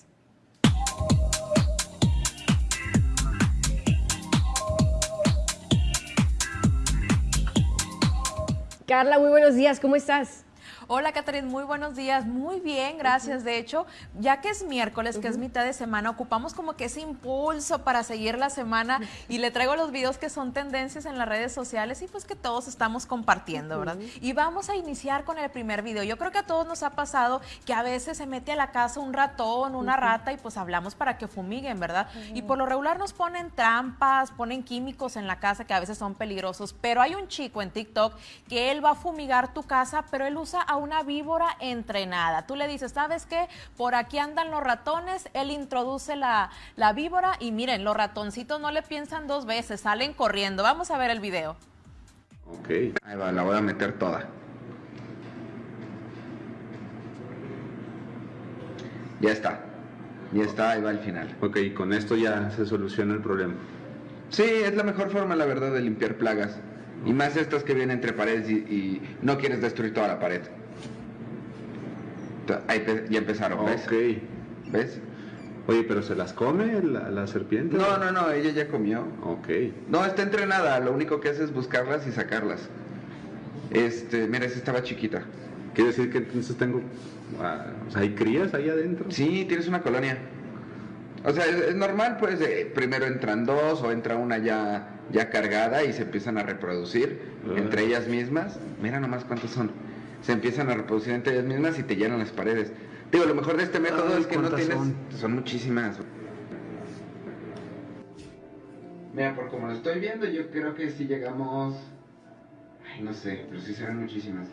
Carla, muy buenos días, ¿cómo estás? Hola, Catherine, muy buenos días. Muy bien, gracias. De hecho, ya que es miércoles, que es mitad de semana, ocupamos como que ese impulso para seguir la semana y le traigo los videos que son tendencias en las redes sociales y pues que todos estamos compartiendo, ¿verdad? Y vamos a iniciar con el primer video. Yo creo que a todos nos ha pasado que a veces se mete a la casa un ratón, una rata y pues hablamos para que fumiguen, ¿verdad? Y por lo regular nos ponen trampas, ponen químicos en la casa que a veces son peligrosos, pero hay un chico en TikTok que él va a fumigar tu casa, pero él usa una víbora entrenada. Tú le dices, ¿sabes qué? Por aquí andan los ratones, él introduce la, la víbora y miren, los ratoncitos no le piensan dos veces, salen corriendo. Vamos a ver el video. Ok, ahí va, la voy a meter toda. Ya está, ya está, ahí va el final. Ok, con esto ya se soluciona el problema. Sí, es la mejor forma, la verdad, de limpiar plagas. Y más estas que vienen entre paredes y, y no quieres destruir toda la pared. Ahí ya empezaron, ¿ves? Ok. ¿Ves? Oye, ¿pero se las come la, la serpiente? No, no, no, ella ya comió. Ok. No, está entrenada, lo único que hace es buscarlas y sacarlas. Este, mira, esa estaba chiquita. Quiere decir que entonces tengo... ah, ¿hay crías ahí adentro? Sí, tienes una colonia. O sea, es, es normal, pues, eh, primero entran dos o entra una ya, ya cargada y se empiezan a reproducir Ah. entre ellas mismas. Mira nomás cuántos son. Se empiezan a reproducir entre ellas mismas y te llenan las paredes. Digo, lo mejor de este método Ay, es que no ¿cuántas tienes... son? son muchísimas. Mira, por como lo estoy viendo, yo creo que si llegamos... Ay, no sé, pero sí serán muchísimas.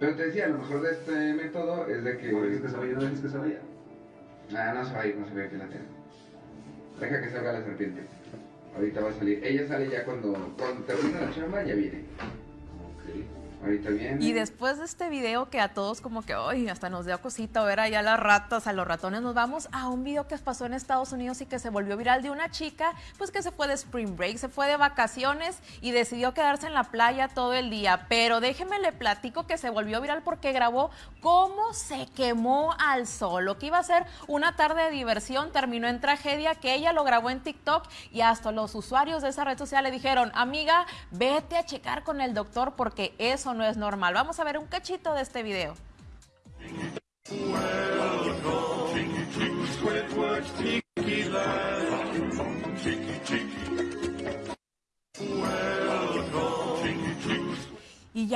Pero te decía, lo mejor de este método es de que... No dejes que se vaya, no dejes que se vaya. Ah, no se va a ir, no se va a ir, que la tengo. Deja que salga la serpiente. Ahorita va a salir. Ella sale ya cuando, cuando termina la chamba, ya viene. Ahorita viene. Y después de este video que a todos como que, ay, hasta nos dio cosita ver allá las ratas, a los ratones, nos vamos a un video que pasó en Estados Unidos y que se volvió viral de una chica, pues que se fue de spring break, se fue de vacaciones y decidió quedarse en la playa todo el día. Pero déjeme le platico que se volvió viral porque grabó cómo se quemó al sol. Lo que iba a ser una tarde de diversión terminó en tragedia, que ella lo grabó en TikTok y hasta los usuarios de esa red social le dijeron, amiga, vete a checar con el doctor porque eso no es normal. Vamos a ver un cachito de este video.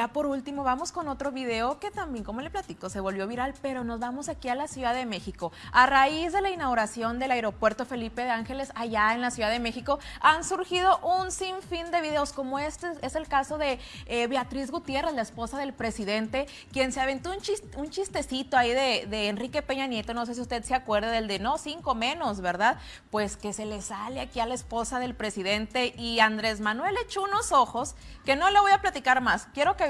Ya por último vamos con otro video que también, como le platico, se volvió viral, pero nos vamos aquí a la Ciudad de México. A raíz de la inauguración del aeropuerto Felipe de Ángeles allá en la Ciudad de México, han surgido un sinfín de videos como este. Es el caso de eh, Beatriz Gutiérrez, la esposa del presidente, quien se aventó un, chis- un chistecito ahí de, de Enrique Peña Nieto. No sé si usted se acuerda del de no, cinco menos, ¿verdad? Pues que se le sale aquí a la esposa del presidente y Andrés Manuel echó unos ojos que no le voy a platicar más. Quiero que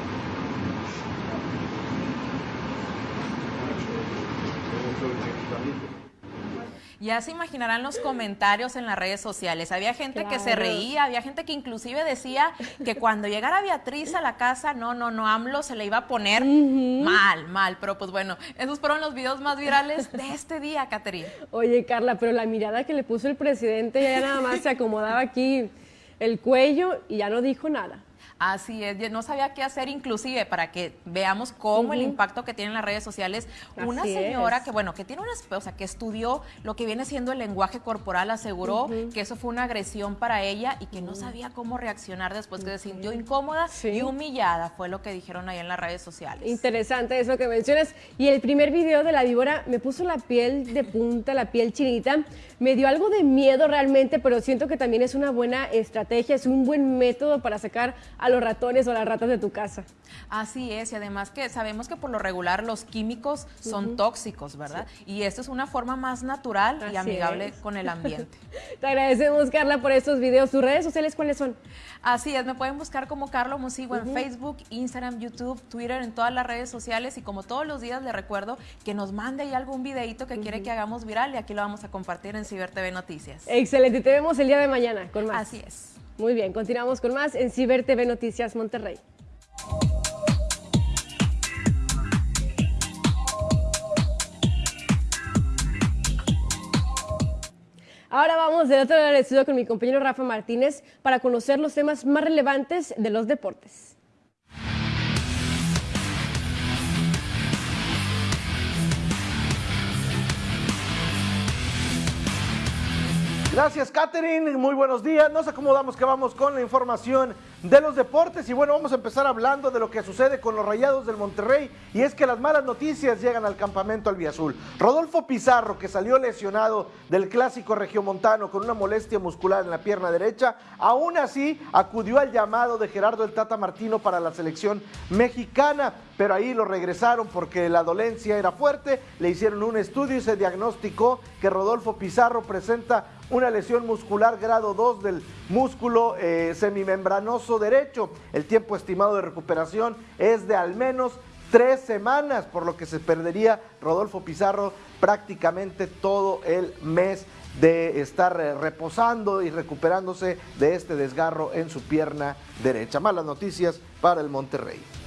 Ya se imaginarán los comentarios en las redes sociales. Había gente que se reía, había gente que inclusive decía que cuando llegara Beatriz a la casa, no, no, no, AMLO se le iba a poner mal, mal. Pero pues bueno, esos fueron los videos más virales de este día, Caterina. Oye, Carla, pero la mirada que le puso el presidente ya nada más se acomodaba aquí el cuello y ya no dijo nada. Así es, yo no sabía qué hacer inclusive para que veamos cómo el impacto que tienen las redes sociales. Una señora es. que, bueno, que tiene una, o sea, que estudió lo que viene siendo el lenguaje corporal, aseguró que eso fue una agresión para ella y que no sabía cómo reaccionar después que se sintió incómoda y humillada, fue lo que dijeron ahí en las redes sociales. Interesante eso que mencionas. Y el primer video de la víbora me puso la piel de punta, la piel chinita. Me dio algo de miedo realmente, pero siento que también es una buena estrategia, es un buen método para sacar a los ratones o las ratas de tu casa. Así es, y además que sabemos que por lo regular los químicos son tóxicos, ¿verdad? Y esto es una forma más natural Así y amigable es. con el ambiente. [LAUGHS] Te agradecemos, Carla, por estos videos. ¿Tus redes sociales cuáles son? Así es, me pueden buscar como Carlos Musigo en. Facebook, Instagram, YouTube, Twitter, en todas las redes sociales y como todos los días le recuerdo que nos mande ahí algún videito que quiere que hagamos viral y aquí lo vamos a compartir en Ciber TV Noticias. Excelente, te vemos el día de mañana con más. Así es. Muy bien, continuamos con más en Ciber TV Noticias Monterrey. Ahora vamos del otro lado del estudio con mi compañero Rafa Martínez para conocer los temas más relevantes de los deportes. Gracias, Catherine. Muy buenos días. Nos acomodamos que vamos con la información de los deportes. Y bueno, vamos a empezar hablando de lo que sucede con los rayados del Monterrey. Y es que las malas noticias llegan al campamento albiazul. Rodolfo Pizarro, que salió lesionado del clásico regiomontano con una molestia muscular en la pierna derecha, aún así acudió al llamado de Gerardo el Tata Martino para la selección mexicana. Pero ahí lo regresaron porque la dolencia era fuerte. Le hicieron un estudio y se diagnosticó que Rodolfo Pizarro presenta una lesión muscular grado 2 del músculo eh, semimembranoso derecho. El tiempo estimado de recuperación es de al menos tres semanas, por lo que se perdería Rodolfo Pizarro prácticamente todo el mes de estar eh, reposando y recuperándose de este desgarro en su pierna derecha. Malas noticias para el Monterrey.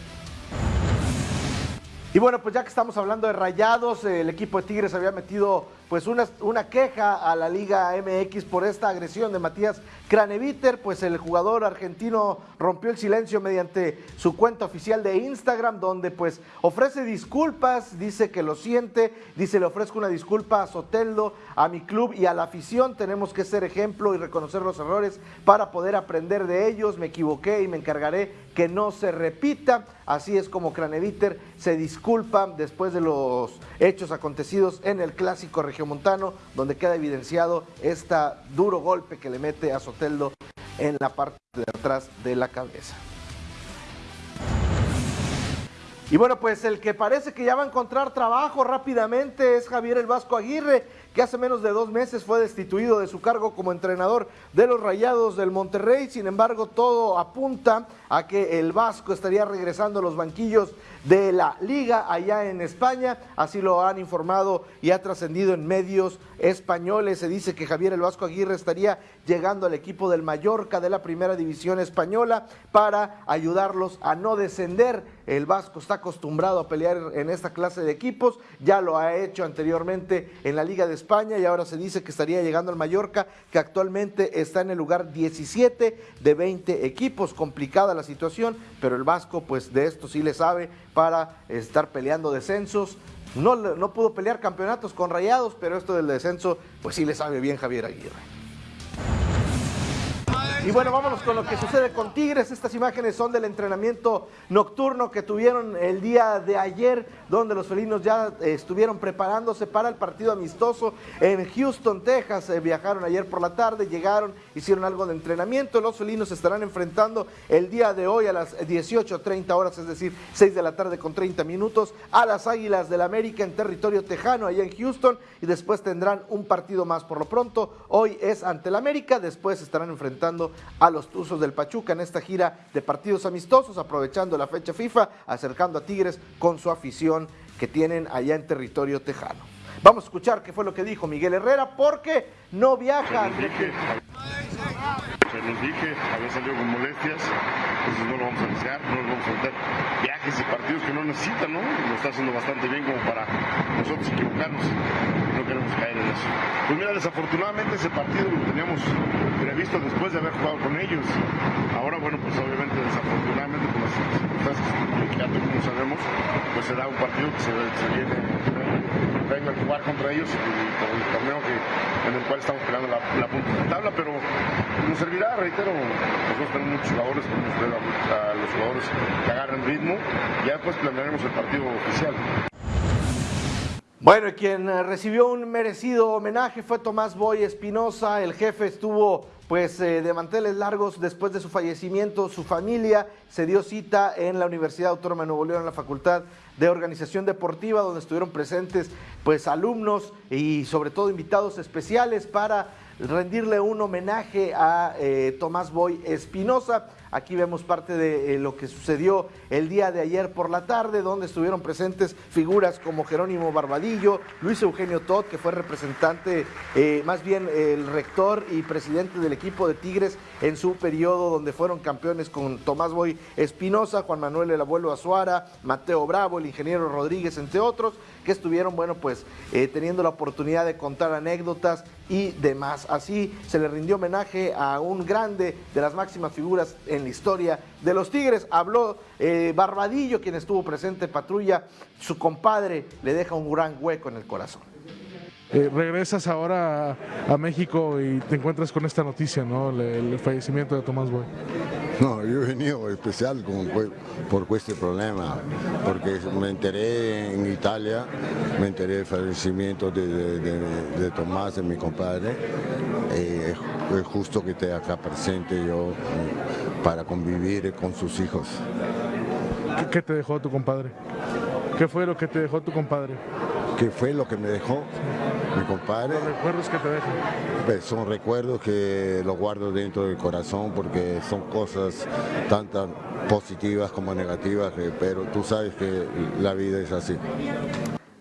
Y bueno, pues ya que estamos hablando de rayados, el equipo de Tigres había metido pues una, una queja a la Liga MX por esta agresión de Matías Craneviter, pues el jugador argentino rompió el silencio mediante su cuenta oficial de Instagram, donde pues ofrece disculpas, dice que lo siente, dice le ofrezco una disculpa a Soteldo, a mi club y a la afición, tenemos que ser ejemplo y reconocer los errores para poder aprender de ellos, me equivoqué y me encargaré que no se repita, así es como Craneviter se disculpa después de los hechos acontecidos en el clásico regiomontano, donde queda evidenciado este duro golpe que le mete a Soteldo en la parte de atrás de la cabeza. Y bueno, pues el que parece que ya va a encontrar trabajo rápidamente es Javier el Vasco Aguirre, que hace menos de dos meses fue destituido de su cargo como entrenador de los Rayados del Monterrey. Sin embargo, todo apunta a que el Vasco estaría regresando a los banquillos de la liga allá en España. Así lo han informado y ha trascendido en medios españoles. Se dice que Javier el Vasco Aguirre estaría llegando al equipo del Mallorca de la primera división española para ayudarlos a no descender. El Vasco está acostumbrado a pelear en esta clase de equipos, ya lo ha hecho anteriormente en la Liga de España y ahora se dice que estaría llegando al Mallorca, que actualmente está en el lugar 17 de 20 equipos. Complicada la situación, pero el Vasco pues de esto sí le sabe para estar peleando descensos. No, no pudo pelear campeonatos con Rayados, pero esto del descenso pues sí le sabe bien Javier Aguirre. Y bueno, vámonos con lo que sucede con Tigres. Estas imágenes son del entrenamiento nocturno que tuvieron el día de ayer, donde los felinos ya eh, estuvieron preparándose para el partido amistoso en Houston, Texas. Eh, viajaron ayer por la tarde, llegaron, hicieron algo de entrenamiento. Los felinos estarán enfrentando el día de hoy a las 18.30 horas, es decir, 6 de la tarde con 30 minutos, a las Águilas del América en territorio tejano, allá en Houston, y después tendrán un partido más. Por lo pronto, hoy es ante el América, después estarán enfrentando a los Tuzos del Pachuca en esta gira de partidos amistosos, aprovechando la fecha FIFA, acercando a Tigres con su afición que tienen allá en territorio tejano. Vamos a escuchar qué fue lo que dijo Miguel Herrera, porque no viaja. Se los dije, había salido con molestias, entonces no lo vamos a arriesgar, no lo vamos a meter viajes y partidos que no necesitan, ¿no? Lo está haciendo bastante bien como para nosotros equivocarnos, queremos caer en eso. Pues mira, desafortunadamente ese partido lo teníamos previsto después de haber jugado con ellos. Ahora, bueno, pues obviamente desafortunadamente con las circunstancias que todos sabemos, pues será un partido que se, se viene vengo a jugar contra ellos y con el torneo que, en el cual estamos peleando la, punta de la tabla, pero nos servirá, reitero, nosotros tenemos muchos jugadores, ver a, a los jugadores que agarren ritmo, ya después planearemos el partido oficial. Bueno, quien eh, recibió un merecido homenaje fue Tomás Boy Espinosa. El jefe estuvo pues eh, de manteles largos después de su fallecimiento. Su familia se dio cita en la Universidad Autónoma de Nuevo León, en la Facultad de Organización Deportiva, donde estuvieron presentes pues alumnos y sobre todo invitados especiales para rendirle un homenaje a eh, Tomás Boy Espinosa. Aquí vemos parte de eh, lo que sucedió el día de ayer por la tarde, donde estuvieron presentes figuras como Jerónimo Barbadillo, Luis Eugenio Todd, que fue representante, eh, más bien el rector y presidente del equipo de Tigres en su periodo, donde fueron campeones con Tomás Boy Espinosa, Juan Manuel el abuelo Azuara, Mateo Bravo, el ingeniero Rodríguez, entre otros, que estuvieron, bueno, pues eh, teniendo la oportunidad de contar anécdotas y demás. Así se le rindió homenaje a un grande de las máximas figuras en la historia de los Tigres. Habló eh, Barbadillo, quien estuvo presente en patrulla. Su compadre le deja un gran hueco en el corazón. Eh, regresas ahora a, México y te encuentras con esta noticia, ¿no? El, el fallecimiento de Tomás Boy. No, yo he venido especial con, por este problema, porque me enteré en Italia, me enteré del fallecimiento de, de, de, de Tomás, de mi compadre. Eh, es justo que esté acá presente yo para convivir con sus hijos. ¿Qué, qué te dejó tu compadre? ¿Qué fue lo que te dejó tu compadre? ¿Qué fue lo que me dejó mi compadre? Los recuerdos que te dejan. Pues son recuerdos que los guardo dentro del corazón porque son cosas tantas positivas como negativas, que- pero tú sabes que la vida es así.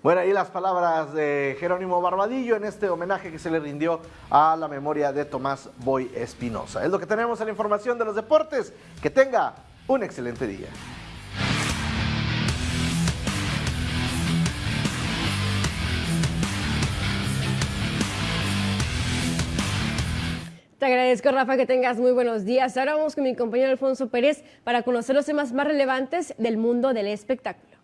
Bueno, ahí las palabras de Jerónimo Barbadillo en este homenaje que se le rindió a la memoria de Tomás Boy Espinosa. Es lo que tenemos en la información de los deportes. Que tenga un excelente día. Te agradezco, Rafa, que tengas muy buenos días. Ahora vamos con mi compañero Alfonso Pérez para conocer los temas más relevantes del mundo del espectáculo.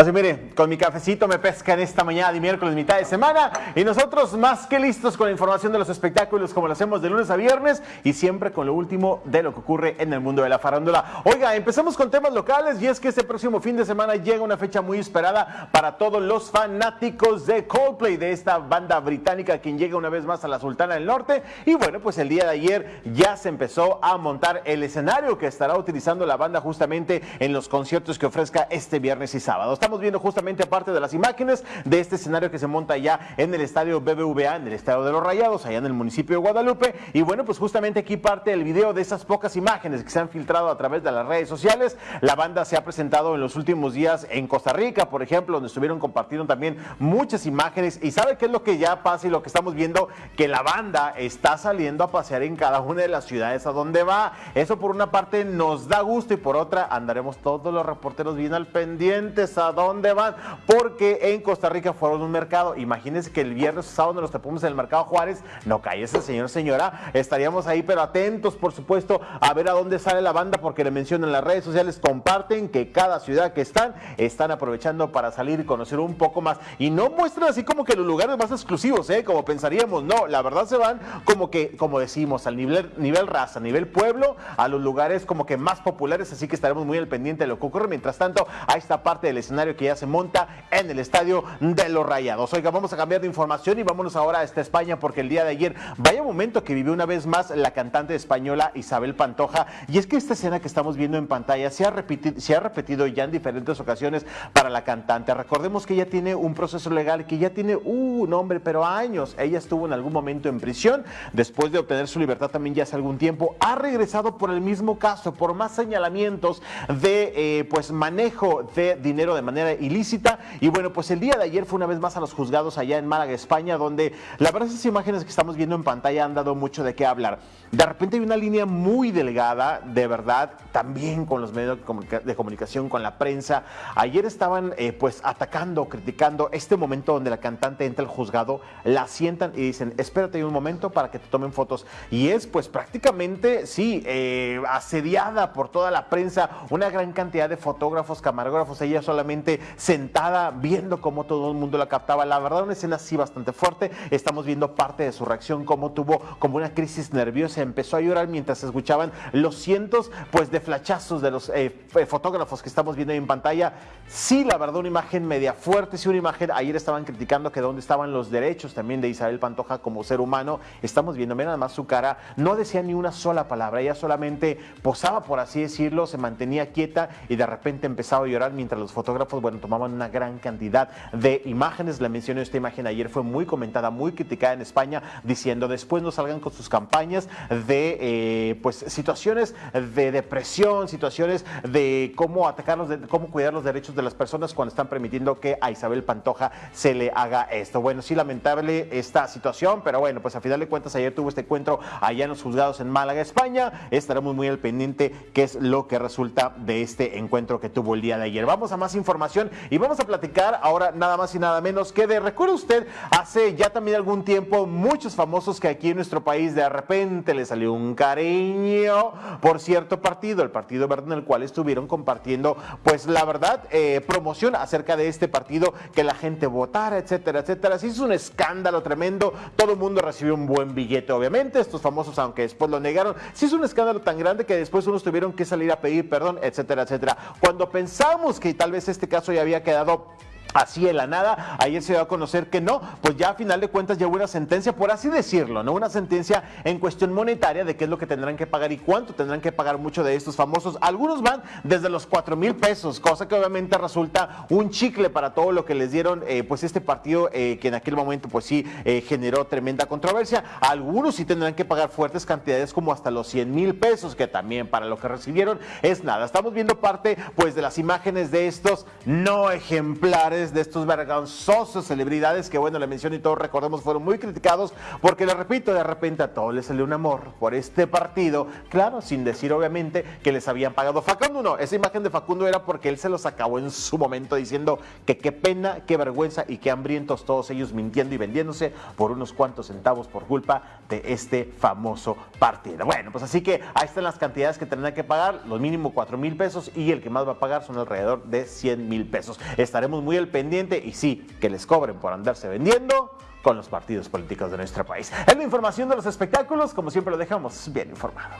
Así mire, con mi cafecito me pesca en esta mañana de miércoles, mitad de semana, y nosotros más que listos con la información de los espectáculos como lo hacemos de lunes a viernes y siempre con lo último de lo que ocurre en el mundo de la farándula. Oiga, empezamos con temas locales y es que este próximo fin de semana llega una fecha muy esperada para todos los fanáticos de Coldplay, de esta banda británica quien llega una vez más a la Sultana del Norte. Y bueno, pues el día de ayer ya se empezó a montar el escenario que estará utilizando la banda justamente en los conciertos que ofrezca este viernes y sábado estamos viendo justamente aparte de las imágenes de este escenario que se monta ya en el estadio BBVA, en el estadio de los Rayados, allá en el municipio de Guadalupe. Y bueno, pues justamente aquí parte el video de esas pocas imágenes que se han filtrado a través de las redes sociales. La banda se ha presentado en los últimos días en Costa Rica, por ejemplo, donde estuvieron compartiendo también muchas imágenes. Y sabe qué es lo que ya pasa y lo que estamos viendo, que la banda está saliendo a pasear en cada una de las ciudades a donde va. Eso por una parte nos da gusto y por otra andaremos todos los reporteros bien al pendientes dónde van, porque en Costa Rica fueron un mercado. Imagínense que el viernes o sábado nos topamos en el mercado Juárez, no cae ese señor, señora, estaríamos ahí, pero atentos, por supuesto, a ver a dónde sale la banda, porque le mencionan en las redes sociales, comparten que cada ciudad que están, están aprovechando para salir y conocer un poco más. Y no muestran así como que los lugares más exclusivos, ¿eh? como pensaríamos, no, la verdad se van como que, como decimos, al nivel, nivel raza, nivel pueblo, a los lugares como que más populares, así que estaremos muy al pendiente de lo que ocurre. Mientras tanto, a esta parte del escenario que ya se monta en el estadio de los Rayados. Oiga, vamos a cambiar de información y vámonos ahora a esta España porque el día de ayer, vaya momento que vivió una vez más la cantante española Isabel Pantoja. Y es que esta escena que estamos viendo en pantalla se ha, repetido, se ha repetido ya en diferentes ocasiones para la cantante. Recordemos que ella tiene un proceso legal que ya tiene uh, un nombre, pero años. Ella estuvo en algún momento en prisión. Después de obtener su libertad también ya hace algún tiempo, ha regresado por el mismo caso, por más señalamientos de eh, pues manejo de dinero de ilícita. Y bueno, pues el día de ayer fue una vez más a los juzgados allá en Málaga, España, donde la verdad esas imágenes que estamos viendo en pantalla han dado mucho de qué hablar. De repente hay una línea muy delgada, de verdad, también con los medios de comunicación, con la prensa. Ayer estaban eh, pues atacando, criticando este momento donde la cantante entra al juzgado, la sientan y dicen, espérate un momento para que te tomen fotos. Y es pues prácticamente, sí, eh, asediada por toda la prensa, una gran cantidad de fotógrafos, camarógrafos, ella solamente sentada viendo cómo todo el mundo la captaba. La verdad, una escena así bastante fuerte. Estamos viendo parte de su reacción, cómo tuvo como una crisis nerviosa, empezó a llorar mientras escuchaban los cientos pues de flachazos de los eh, fotógrafos que estamos viendo ahí en pantalla. Sí, la verdad, una imagen media fuerte, sí, una imagen. Ayer estaban criticando que dónde estaban los derechos también de Isabel Pantoja como ser humano. Estamos viendo, nada más su cara, no decía ni una sola palabra, ella solamente posaba, por así decirlo, se mantenía quieta y de repente empezaba a llorar mientras los fotógrafos, bueno, tomaban una gran cantidad de imágenes. Le mencioné esta imagen ayer, fue muy comentada, muy criticada en España, diciendo después no salgan con sus campañas de eh, pues situaciones de depresión, situaciones de cómo atacarlos, de cómo cuidar los derechos de las personas cuando están permitiendo que a Isabel Pantoja se le haga esto. Bueno, sí, lamentable esta situación, pero bueno, pues a final de cuentas ayer tuvo este encuentro allá en los juzgados en Málaga, España. Estaremos muy al pendiente qué es lo que resulta de este encuentro que tuvo el día de ayer. Vamos a más información y vamos a platicar ahora nada más y nada menos que de, recuerda usted, hace ya también algún tiempo muchos famosos que aquí en nuestro país de repente le salió un cariño por cierto partido, el Partido Verde en el cual estuvieron compartiendo pues la verdad eh, promoción acerca de este partido, que la gente votara, etcétera, etcétera. Sí es un escándalo tremendo, todo el mundo recibió un buen billete obviamente, estos famosos aunque después lo negaron, sí es un escándalo tan grande que después unos tuvieron que salir a pedir perdón, etcétera, etcétera. Cuando pensamos que tal vez este caso ya había quedado Así en la nada, ayer se dio a conocer que no, pues ya a final de cuentas ya hubo una sentencia, por así decirlo, ¿no? Una sentencia en cuestión monetaria de qué es lo que tendrán que pagar y cuánto tendrán que pagar mucho de estos famosos. Algunos van desde los 4 mil pesos, cosa que obviamente resulta un chicle para todo lo que les dieron, eh, pues este partido eh, que en aquel momento pues sí eh, generó tremenda controversia. Algunos sí tendrán que pagar fuertes cantidades como hasta los 100 mil pesos, que también para lo que recibieron es nada. Estamos viendo parte pues de las imágenes de estos no ejemplares de estos vergonzosos celebridades que, bueno, la mención y todos recordemos fueron muy criticados porque, le repito, de repente a todos les salió un amor por este partido. Claro, sin decir obviamente que les habían pagado. Facundo no, esa imagen de Facundo era porque él se los acabó en su momento diciendo que qué pena, qué vergüenza y qué hambrientos todos ellos mintiendo y vendiéndose por unos cuantos centavos por culpa de este famoso partido. Bueno, pues así que ahí están las cantidades que tendrán que pagar, lo mínimo 4 mil pesos y el que más va a pagar son alrededor de 100 mil pesos. Estaremos muy al pendiente y sí, que les cobren por andarse vendiendo con los partidos políticos de nuestro país. Es la información de los espectáculos, como siempre lo dejamos bien informado.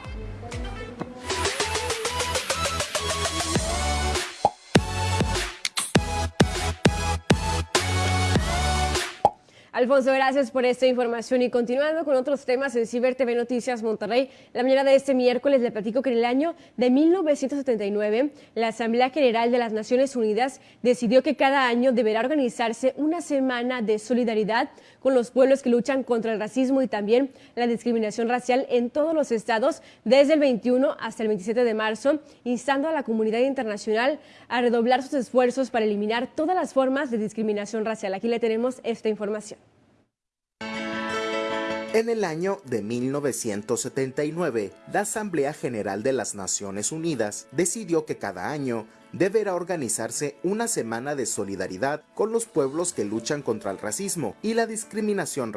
Alfonso, gracias por esta información y continuando con otros temas en Ciber TV Noticias Monterrey. La mañana de este miércoles le platico que en el año de 1979 la Asamblea General de las Naciones Unidas decidió que cada año deberá organizarse una semana de solidaridad con los pueblos que luchan contra el racismo y también la discriminación racial en todos los estados desde el 21 hasta el 27 de marzo, instando a la comunidad internacional a redoblar sus esfuerzos para eliminar todas las formas de discriminación racial. Aquí le tenemos esta información. En el año de 1979, la Asamblea General de las Naciones Unidas decidió que cada año deberá organizarse una semana de solidaridad con los pueblos que luchan contra el racismo y la discriminación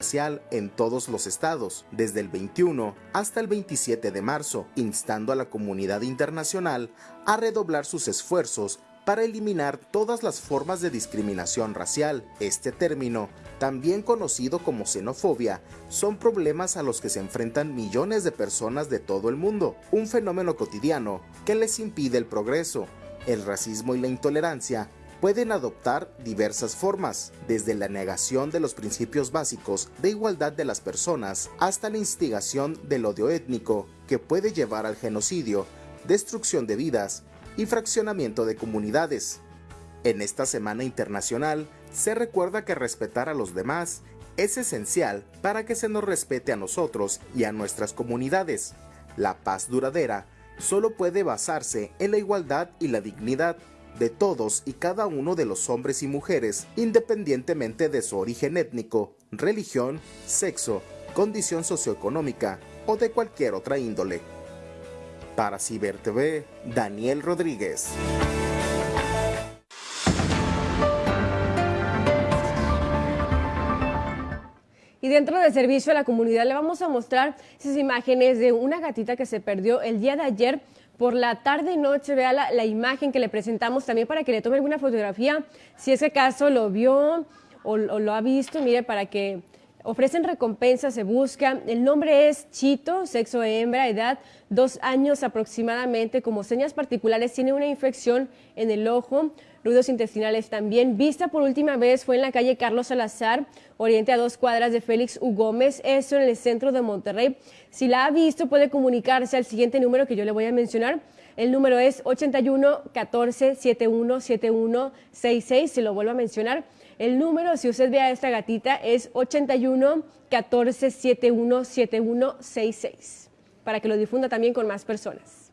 racial en todos los estados, desde el 21 hasta el 27 de marzo, instando a la comunidad internacional a redoblar sus esfuerzos para eliminar todas las formas de discriminación racial. Este término, también conocido como xenofobia, son problemas a los que se enfrentan millones de personas de todo el mundo, un fenómeno cotidiano que les impide el progreso. El racismo y la intolerancia pueden adoptar diversas formas, desde la negación de los principios básicos de igualdad de las personas hasta la instigación del odio étnico, que puede llevar al genocidio, destrucción de vidas, y fraccionamiento de comunidades. En esta Semana Internacional se recuerda que respetar a los demás es esencial para que se nos respete a nosotros y a nuestras comunidades. La paz duradera solo puede basarse en la igualdad y la dignidad de todos y cada uno de los hombres y mujeres, independientemente de su origen étnico, religión, sexo, condición socioeconómica o de cualquier otra índole. Para Ciber TV, Daniel Rodríguez. Y dentro del servicio a la comunidad le vamos a mostrar esas imágenes de una gatita que se perdió el día de ayer por la tarde y noche. Vea la, imagen que le presentamos también para que le tome alguna fotografía. Si ese caso lo vio o lo ha visto, mire, para que Ofrecen recompensas, se busca. El nombre es Chito, sexo hembra, edad dos años aproximadamente. Como señas particulares, tiene una infección en el ojo, ruidos intestinales también. Vista por última vez fue en la calle Carlos Salazar, oriente a dos cuadras de Félix U. Gómez, eso en el centro de Monterrey. Si la ha visto, puede comunicarse al siguiente número que yo le voy a mencionar. El número es 81 14 71 71 66. Se lo vuelvo a mencionar. El número, si usted ve a esta gatita, es 81 14 71 71 66 para que lo difunda también con más personas.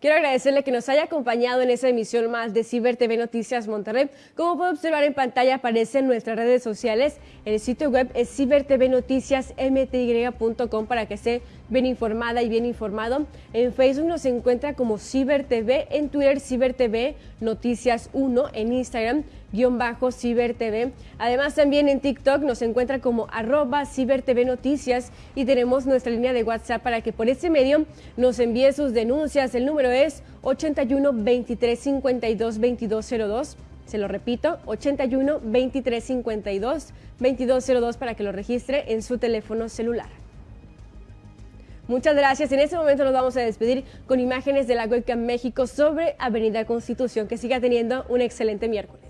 Quiero agradecerle que nos haya acompañado en esta emisión más de Ciber TV Noticias Monterrey. Como puede observar en pantalla aparecen nuestras redes sociales. El sitio web es cibertvnoticiasmty.com para que esté bien informada y bien informado. En Facebook nos encuentra como Ciber TV, en Twitter Ciber TV Noticias 1, en Instagram guion bajo Ciber TV. Además también en TikTok nos encuentra como arroba Ciber Noticias y tenemos nuestra línea de WhatsApp para que por este medio nos envíe sus denuncias. El número es 81 23 52 2202. Se lo repito, 81 23 52 2202 para que lo registre en su teléfono celular. Muchas gracias. En este momento nos vamos a despedir con imágenes de la Webcam México sobre Avenida Constitución. Que siga teniendo un excelente miércoles.